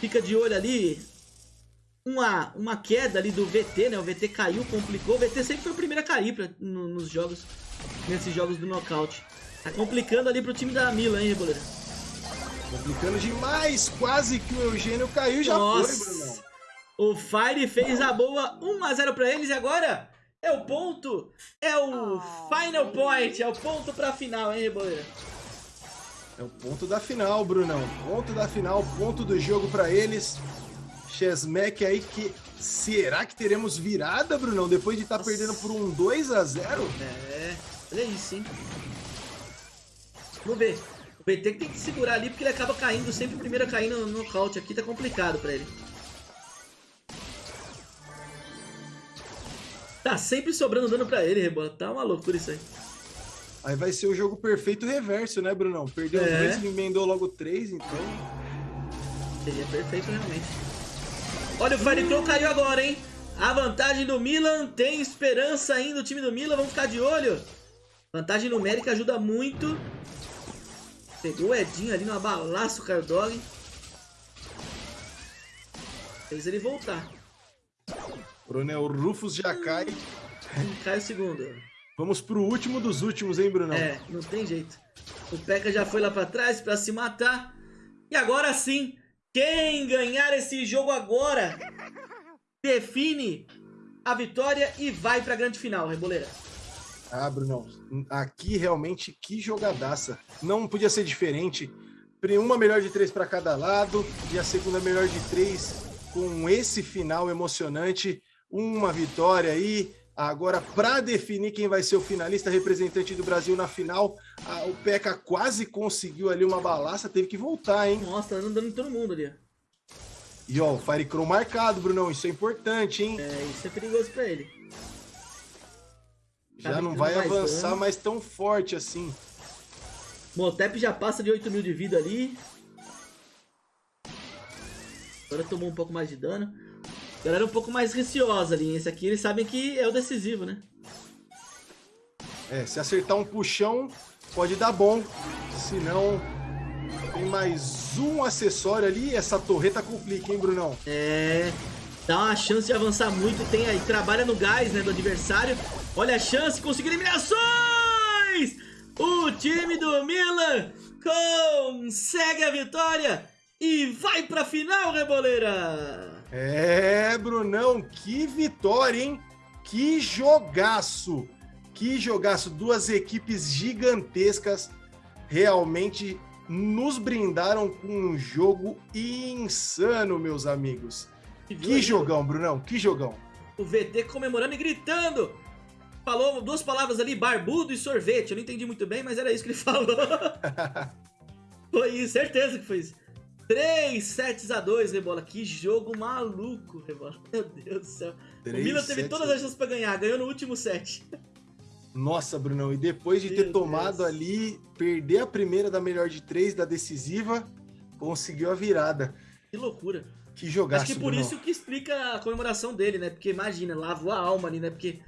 fica de olho ali. Uma, uma queda ali do VT, né? O VT caiu, complicou. O VT sempre foi o primeiro a cair pra, no, nos jogos, nesses jogos do nocaute. Tá complicando ali pro time da Milan, hein, Reboleira? Complicando demais. Quase que o Eugênio caiu já Nossa. foi, Bruno. O Fire fez a boa 1x0 pra eles e agora é o ponto, é o final point, é o ponto pra final, hein, Reboleira? É o ponto da final, Brunão. Ponto da final, ponto do jogo pra eles. Chesmack aí que... Será que teremos virada, Brunão? Depois de estar tá perdendo por um 2x0? É, olha isso, hein? Vamos ver. O BT tem que segurar ali porque ele acaba caindo, sempre o primeiro a cair no nocaute aqui, tá complicado pra ele. Tá sempre sobrando dano pra ele, Rebola. Tá uma loucura isso aí. Aí vai ser o jogo perfeito reverso, né, Brunão? Perdeu é. dois e emendou logo três, então... Seria perfeito, realmente. Olha, o Firecrow caiu agora, hein? A vantagem do Milan, tem esperança ainda o time do Milan, vamos ficar de olho. Vantagem numérica ajuda muito. Pegou o Edinho ali no abalaço, o Cardog. Fez ele voltar. Coronel Rufus já cai. Cai o segundo. Vamos pro último dos últimos, hein, Brunão? É, não tem jeito. O P.E.K.K.A já foi lá pra trás pra se matar. E agora sim, quem ganhar esse jogo agora define a vitória e vai pra grande final, Reboleira. Ah, Brunão, aqui realmente que jogadaça. Não podia ser diferente. Uma melhor de três para cada lado e a segunda melhor de três com esse final emocionante uma vitória aí. Agora, para definir quem vai ser o finalista representante do Brasil na final, a, o Peca quase conseguiu ali uma balaça, teve que voltar, hein? Nossa, tá andando em todo mundo ali. E ó, o Fire Crow marcado, Brunão, isso é importante, hein? É, isso é perigoso pra ele. Já tá não vai mais avançar dano. mais tão forte assim. Motep já passa de 8 mil de vida ali. Agora tomou um pouco mais de dano galera um pouco mais receosa ali. Esse aqui eles sabem que é o decisivo, né? É, se acertar um puxão, pode dar bom. Se não, tem mais um acessório ali. Essa torreta complica, hein, Brunão? É, dá uma chance de avançar muito. Tem aí, trabalha no gás, né, do adversário. Olha a chance, conseguir eliminações! O time do Milan consegue a vitória e vai pra final, Reboleira! É, Brunão, que vitória, hein? Que jogaço! Que jogaço! Duas equipes gigantescas realmente nos brindaram com um jogo insano, meus amigos. Que, que jogão, Brunão, que jogão. O VT comemorando e gritando. Falou duas palavras ali, barbudo e sorvete. Eu não entendi muito bem, mas era isso que ele falou. foi isso, certeza que foi isso. 3 sets a 2, Rebola. Que jogo maluco, Rebola. Meu Deus do céu. o Milan teve todas as chances pra ganhar, ganhou no último set. Nossa, Brunão, e depois de Meu ter tomado Deus. ali, perder a primeira da melhor de três, da decisiva, conseguiu a virada. Que loucura. Que jogaço, Acho que por isso que explica a comemoração dele, né? Porque imagina, lavou a alma ali, né? Porque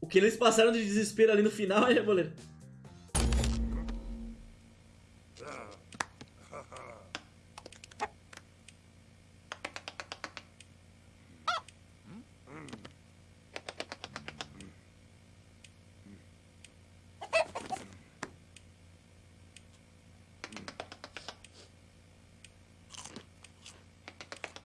o que eles passaram de desespero ali no final, é, goleiro?